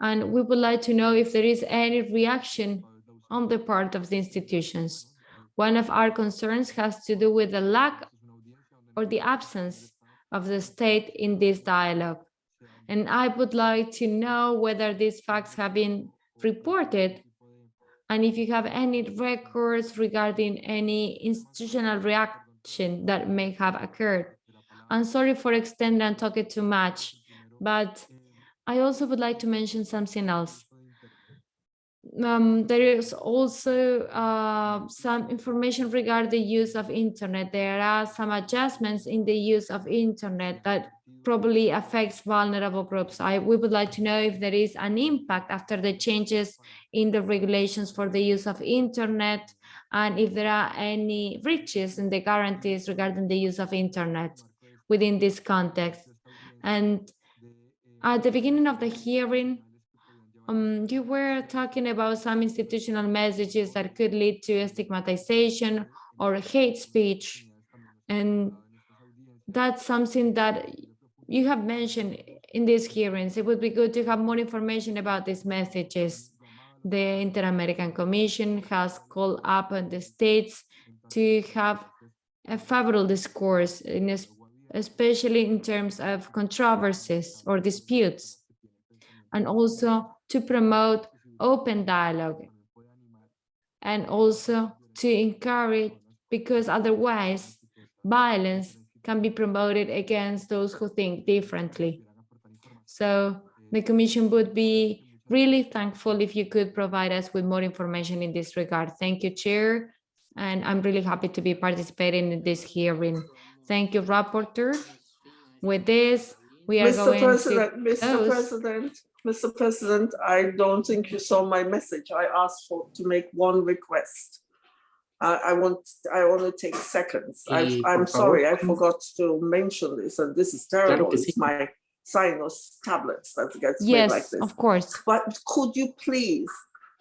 And we would like to know if there is any reaction on the part of the institutions. One of our concerns has to do with the lack or the absence of the state in this dialogue. And I would like to know whether these facts have been reported and if you have any records regarding any institutional reaction that may have occurred. I'm sorry for extending and talking too much, but I also would like to mention something else um, there is also uh, some information regarding the use of internet. There are some adjustments in the use of internet that probably affects vulnerable groups. I, we would like to know if there is an impact after the changes in the regulations for the use of internet and if there are any breaches in the guarantees regarding the use of internet within this context. And at the beginning of the hearing, um, you were talking about some institutional messages that could lead to stigmatization or hate speech. And that's something that you have mentioned in these hearings. It would be good to have more information about these messages. The Inter-American Commission has called up on the states to have a favorable discourse, in especially in terms of controversies or disputes, and also to promote open dialogue and also to encourage because otherwise violence can be promoted against those who think differently. So the commission would be really thankful if you could provide us with more information in this regard. Thank you, Chair. And I'm really happy to be participating in this hearing. Thank you, Rapporteur. With this, we are Mr. going President, to Mr. close. President, Mr. President, I don't think you saw my message. I asked for to make one request. I, I want, I only take seconds. I, I'm sorry, I forgot to mention this, and this is terrible. It's my Sinus tablets that gets made like this. Yes, this. of course. But could you please,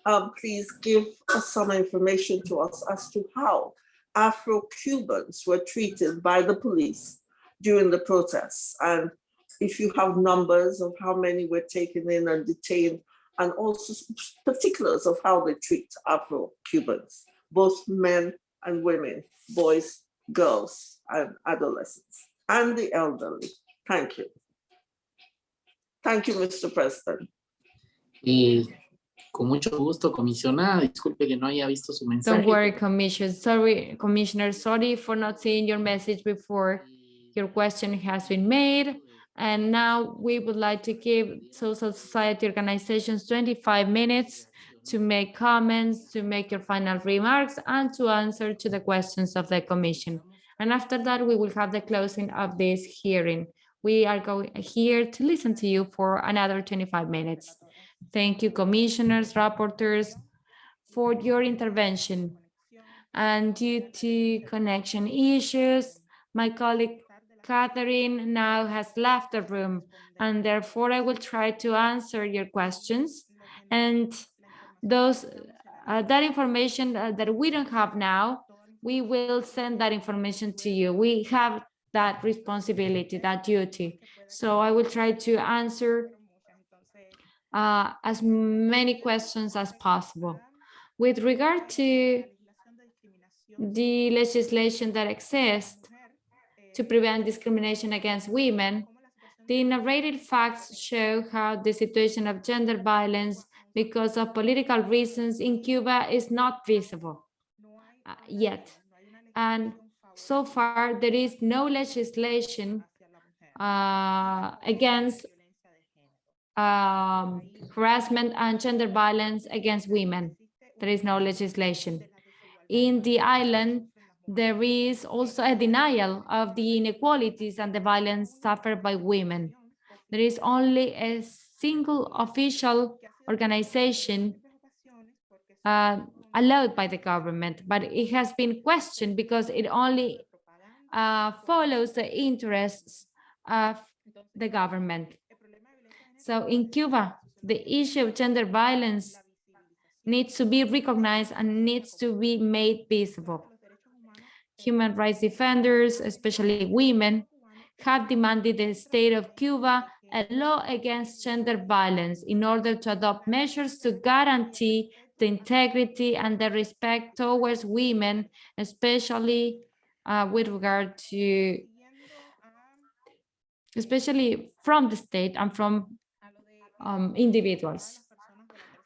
um, please give us some information to us as to how Afro-Cubans were treated by the police during the protests? And if you have numbers of how many were taken in and detained, and also particulars of how they treat Afro-Cubans, both men and women, boys, girls, and adolescents, and the elderly. Thank you. Thank you, Mr. President. Eh, con mucho gusto, comisionada. Disculpe que no haya visto su mensaje. Don't worry, Commissioner. Sorry, Commissioner. Sorry for not seeing your message before. Your question has been made. And now we would like to give social society organizations 25 minutes to make comments, to make your final remarks, and to answer to the questions of the commission. And after that, we will have the closing of this hearing. We are going here to listen to you for another 25 minutes. Thank you, commissioners, rapporteurs, for your intervention. And due to connection issues, my colleague Catherine now has left the room, and therefore I will try to answer your questions. And those, uh, that information uh, that we don't have now, we will send that information to you. We have that responsibility, that duty. So I will try to answer uh, as many questions as possible. With regard to the legislation that exists to prevent discrimination against women, the narrated facts show how the situation of gender violence because of political reasons in Cuba is not visible uh, yet. And so far, there is no legislation uh, against um, harassment and gender violence against women. There is no legislation. In the island, there is also a denial of the inequalities and the violence suffered by women. There is only a single official organization uh, allowed by the government, but it has been questioned because it only uh, follows the interests of the government. So in Cuba, the issue of gender violence needs to be recognized and needs to be made visible. Human rights defenders, especially women, have demanded the state of Cuba a law against gender violence in order to adopt measures to guarantee the integrity and the respect towards women, especially uh, with regard to, especially from the state and from um, individuals.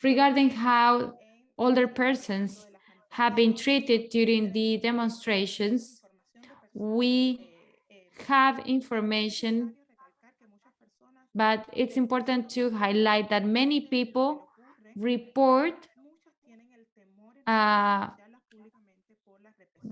Regarding how older persons have been treated during the demonstrations, we have information, but it's important to highlight that many people report uh,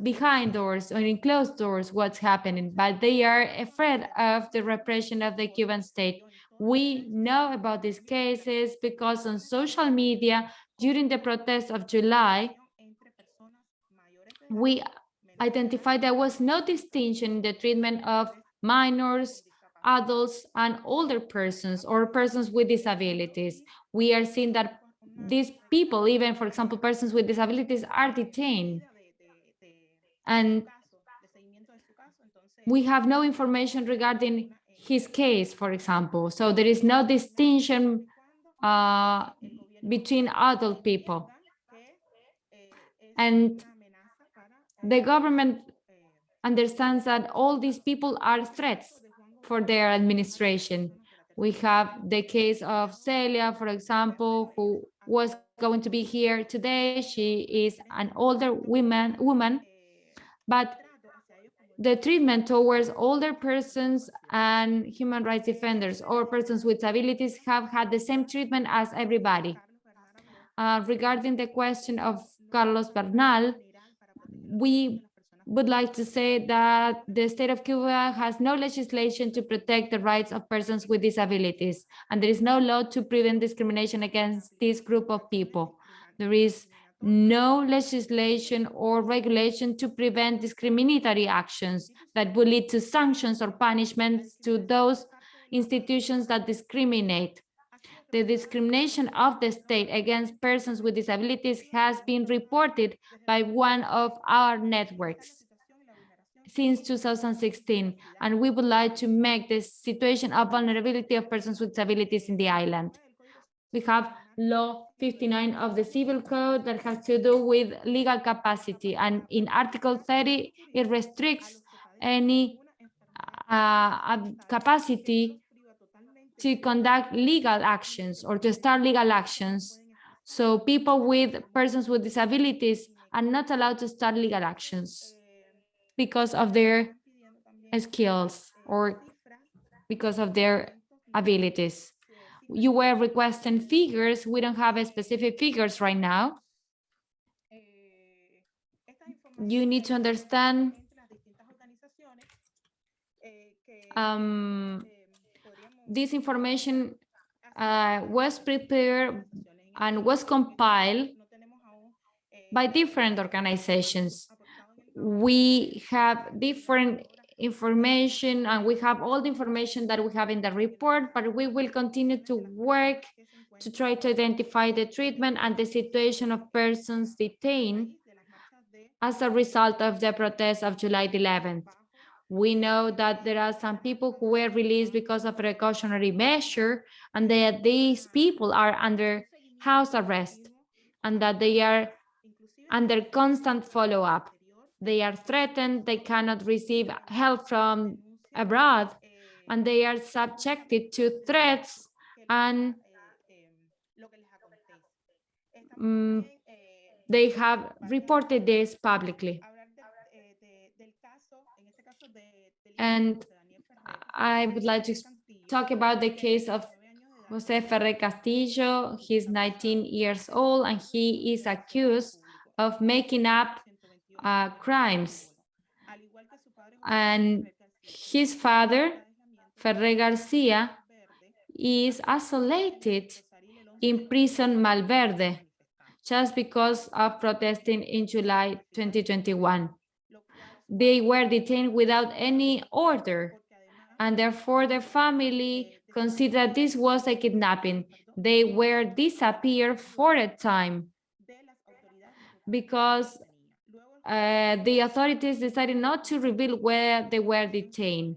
behind doors or in closed doors what's happening, but they are afraid of the repression of the Cuban state. We know about these cases because on social media during the protests of July, we identified there was no distinction in the treatment of minors, adults, and older persons or persons with disabilities. We are seeing that these people, even for example, persons with disabilities are detained. And we have no information regarding his case, for example. So there is no distinction uh, between adult people. And the government understands that all these people are threats for their administration. We have the case of Celia, for example, who was going to be here today. She is an older woman, woman, but the treatment towards older persons and human rights defenders or persons with disabilities have had the same treatment as everybody. Uh, regarding the question of Carlos Bernal, we would like to say that the state of Cuba has no legislation to protect the rights of persons with disabilities, and there is no law to prevent discrimination against this group of people. There is no legislation or regulation to prevent discriminatory actions that would lead to sanctions or punishments to those institutions that discriminate. The discrimination of the state against persons with disabilities has been reported by one of our networks since 2016, and we would like to make the situation of vulnerability of persons with disabilities in the island. We have law 59 of the civil code that has to do with legal capacity and in article 30 it restricts any uh, capacity to conduct legal actions or to start legal actions so people with persons with disabilities are not allowed to start legal actions because of their skills or because of their abilities you were requesting figures. We don't have a specific figures right now. You need to understand um, this information uh, was prepared and was compiled by different organizations. We have different information and we have all the information that we have in the report, but we will continue to work to try to identify the treatment and the situation of persons detained as a result of the protests of July 11th. We know that there are some people who were released because of precautionary measure and that these people are under house arrest and that they are under constant follow-up they are threatened, they cannot receive help from abroad, and they are subjected to threats and mm, they have reported this publicly. And I would like to talk about the case of Jose Ferre Castillo. He's 19 years old and he is accused of making up uh, crimes. And his father, Ferre Garcia, is isolated in prison Malverde just because of protesting in July 2021. They were detained without any order and therefore their family considered this was a kidnapping. They were disappeared for a time because uh, the authorities decided not to reveal where they were detained.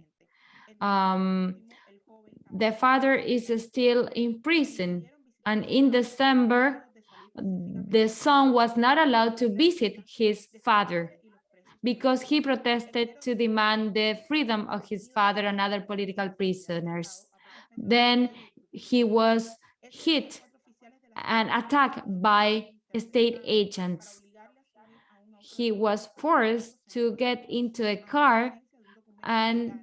Um, the father is still in prison and in December, the son was not allowed to visit his father because he protested to demand the freedom of his father and other political prisoners. Then he was hit and attacked by state agents. He was forced to get into a car and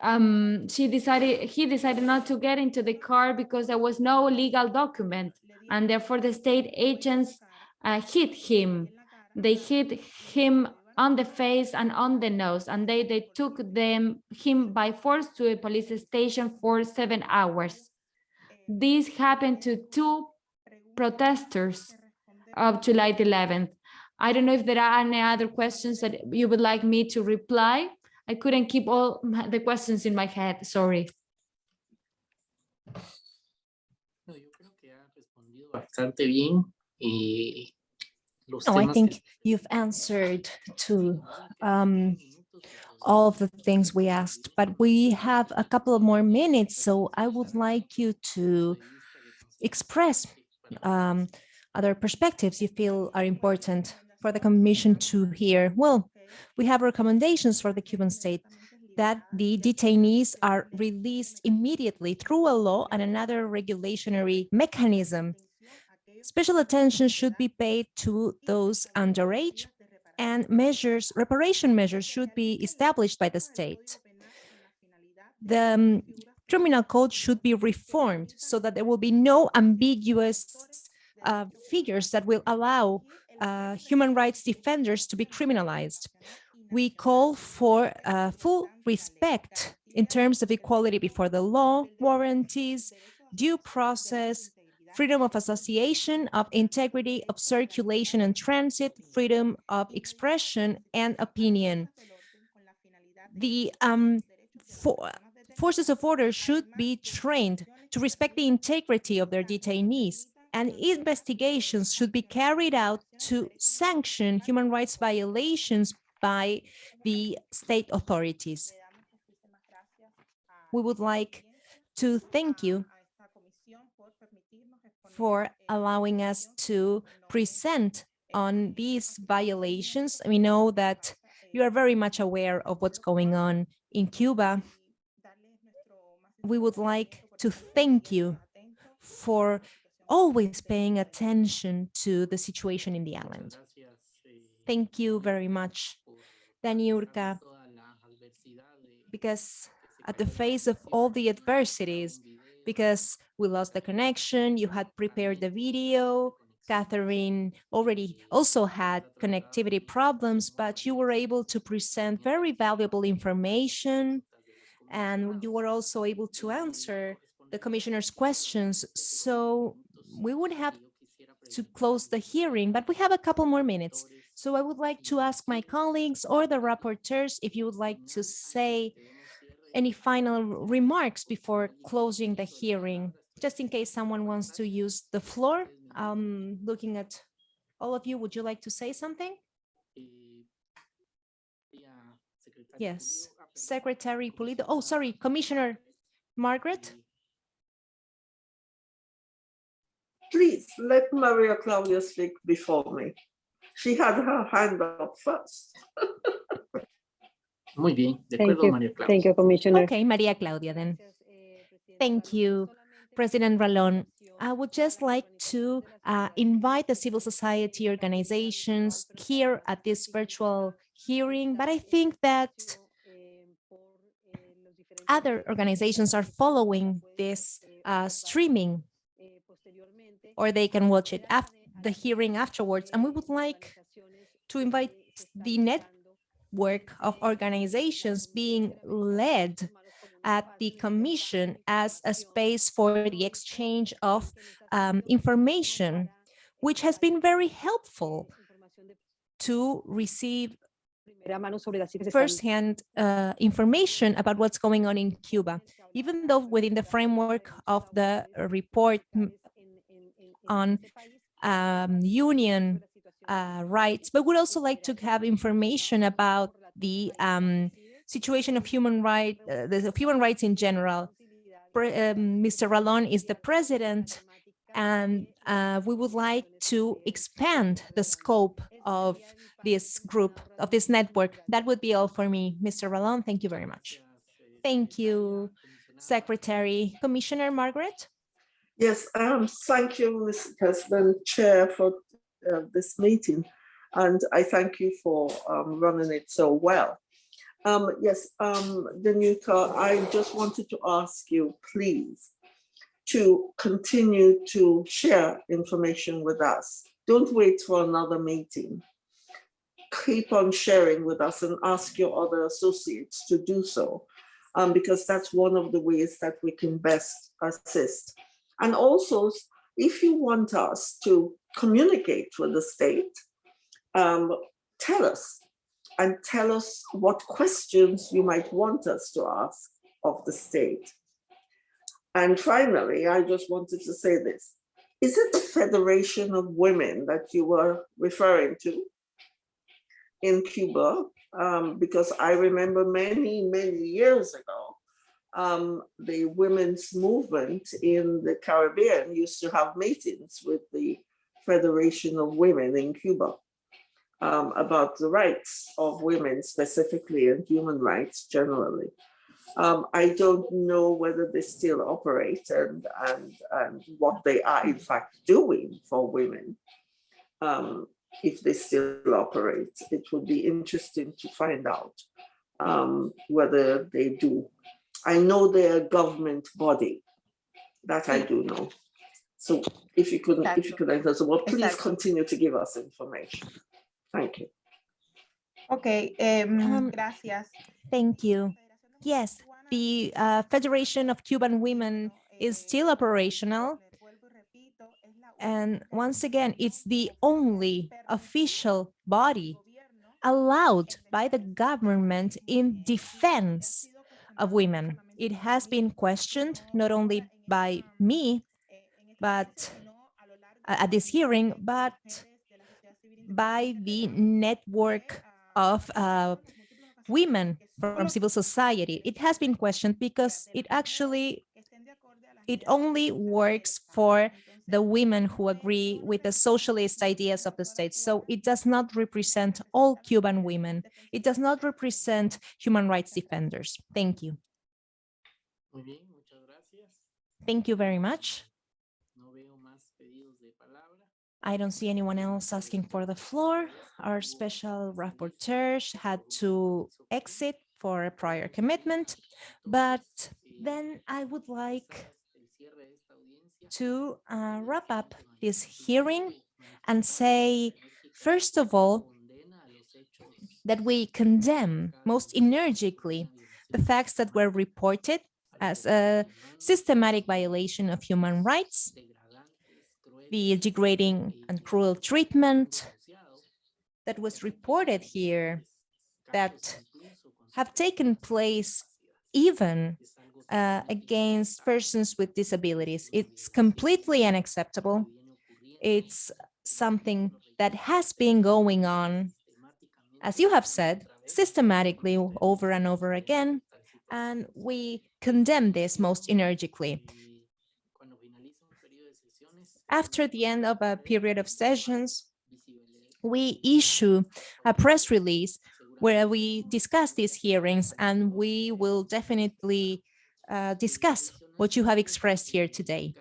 um, she decided, he decided not to get into the car because there was no legal document and therefore the state agents uh, hit him. They hit him on the face and on the nose and they, they took them him by force to a police station for seven hours. This happened to two protesters of July 11th. I don't know if there are any other questions that you would like me to reply. I couldn't keep all the questions in my head, sorry. Bastante bien. eh, los No, I think you've answered to um, all of the things we asked, but we have a couple of more minutes, so I would like you to express um, other perspectives you feel are important for the commission to hear. Well, we have recommendations for the Cuban state that the detainees are released immediately through a law and another regulatory mechanism. Special attention should be paid to those underage and measures, reparation measures should be established by the state. The um, criminal code should be reformed so that there will be no ambiguous uh, figures that will allow uh, human rights defenders to be criminalized. We call for uh, full respect in terms of equality before the law, warranties, due process, freedom of association, of integrity, of circulation and transit, freedom of expression and opinion. The um, for, forces of order should be trained to respect the integrity of their detainees and investigations should be carried out to sanction human rights violations by the state authorities. We would like to thank you for allowing us to present on these violations. We know that you are very much aware of what's going on in Cuba. We would like to thank you for always paying attention to the situation in the island. Thank you very much, Daniurka, because at the face of all the adversities, because we lost the connection, you had prepared the video, Catherine already also had connectivity problems, but you were able to present very valuable information and you were also able to answer the commissioner's questions. So we would have to close the hearing, but we have a couple more minutes. So I would like to ask my colleagues or the rapporteurs if you would like to say any final remarks before closing the hearing, just in case someone wants to use the floor. Um, looking at all of you, would you like to say something? Yes, Secretary Pulido. Oh, sorry, Commissioner Margaret. Please let Maria Claudia speak before me. She had her hand up first. <laughs> Muy bien, de Thank acuerdo, you. María Clara. Thank you, Commissioner. Okay, Maria Claudia then. Thank you, President Ralon. I would just like to uh, invite the civil society organizations here at this virtual hearing, but I think that other organizations are following this uh, streaming or they can watch it after the hearing afterwards. And we would like to invite the network of organizations being led at the commission as a space for the exchange of um, information, which has been very helpful to receive firsthand uh, information about what's going on in Cuba, even though within the framework of the report on um, union uh, rights, but would also like to have information about the um, situation of human rights, uh, the human rights in general. Pre um, Mr. Ralon is the president, and uh, we would like to expand the scope of this group, of this network. That would be all for me. Mr. Ralon, thank you very much. Thank you, Secretary. Commissioner Margaret? Yes, um, thank you, Mr. President, Chair, for uh, this meeting. And I thank you for um, running it so well. Um, yes, um, Danuta, I just wanted to ask you, please, to continue to share information with us. Don't wait for another meeting. Keep on sharing with us and ask your other associates to do so, um, because that's one of the ways that we can best assist. And also, if you want us to communicate with the state, um, tell us and tell us what questions you might want us to ask of the state. And finally, I just wanted to say this. Is it the Federation of Women that you were referring to in Cuba? Um, because I remember many, many years ago, um, the women's movement in the Caribbean used to have meetings with the Federation of Women in Cuba um, about the rights of women specifically and human rights generally. Um, I don't know whether they still operate and, and, and what they are in fact doing for women. Um, if they still operate, it would be interesting to find out um, whether they do. I know they're a government body, that I do know. So if you could, if you could answer, well, please Exactly. continue to give us information. Thank you. Ok, em, Um, gracias. Thank you. Yes, the uh, Federation of Cuban Women is still operational. And once again, it's the only official body allowed by the government in defense of women. It has been questioned not only by me, but uh, at this hearing, but by the network of uh, women from civil society. It has been questioned because it actually, it only works for the women who agree with the socialist ideas of the state. So it does not represent all Cuban women. It does not represent human rights defenders. Thank you. Muy bien, muchas gracias. Thank you very much. No veo más pedidos de palabra. I don't see anyone else asking for the floor. Our special rapporteur had to exit for a prior commitment, but then I would like to uh, wrap up this hearing and say, first of all, that we condemn most energetically the facts that were reported as a systematic violation of human rights, the degrading and cruel treatment that was reported here that have taken place even uh, against persons with disabilities. It's completely unacceptable. It's something that has been going on, as you have said, systematically over and over again, and we condemn this most energetically. After the end of a period of sessions, we issue a press release where we discuss these hearings and we will definitely uh, discuss what you have expressed here today.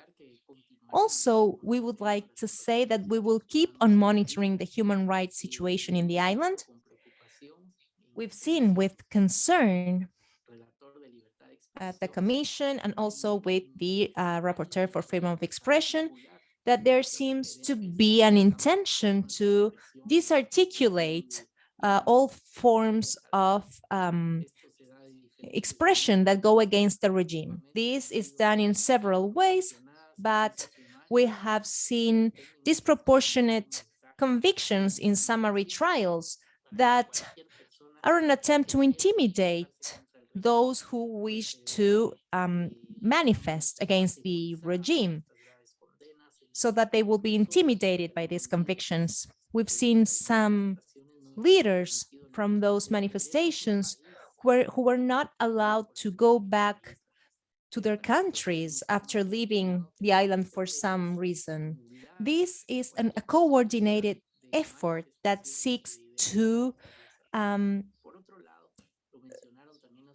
Also, we would like to say that we will keep on monitoring the human rights situation in the island. We've seen with concern at the commission and also with the uh, rapporteur for freedom of expression that there seems to be an intention to disarticulate uh, all forms of um, expression that go against the regime. This is done in several ways, but we have seen disproportionate convictions in summary trials that are an attempt to intimidate those who wish to um, manifest against the regime so that they will be intimidated by these convictions. We've seen some leaders from those manifestations were, who were not allowed to go back to their countries after leaving the island for some reason. This is an, a coordinated effort that seeks to um,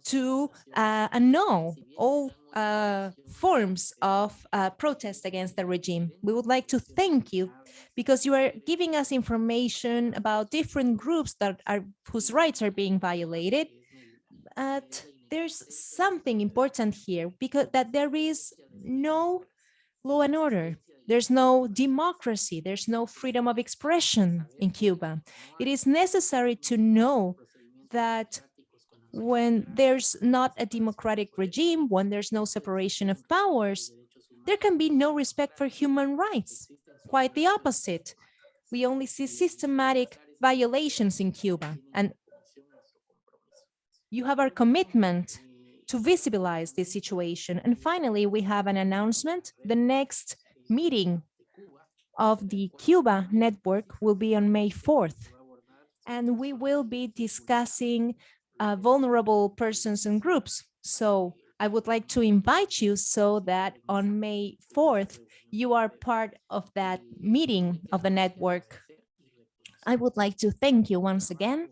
to uh, annul all uh, forms of uh, protest against the regime. We would like to thank you because you are giving us information about different groups that are whose rights are being violated. There's something important here because that there is no law and order. There's no democracy. There's no freedom of expression in Cuba. It is necessary to know that when there's not a democratic regime, when there's no separation of powers, there can be no respect for human rights. Quite the opposite. We only see systematic violations in Cuba. And you have our commitment to visibilize this situation. And finally, we have an announcement. The next meeting of the Cuba network will be on May 4th. And we will be discussing uh, vulnerable persons and groups. So I would like to invite you so that on May 4th, you are part of that meeting of the network. I would like to thank you once again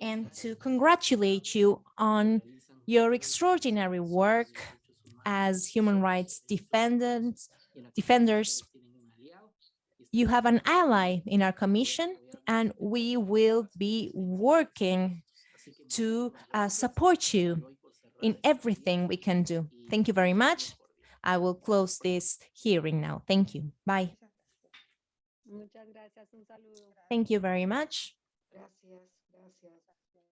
and to congratulate you on your extraordinary work as human rights defendants, defenders. You have an ally in our commission, and we will be working to uh, support you in everything we can do. Thank you very much. I will close this hearing now. Thank you. Bye. Thank you very much. Gracias, gracias.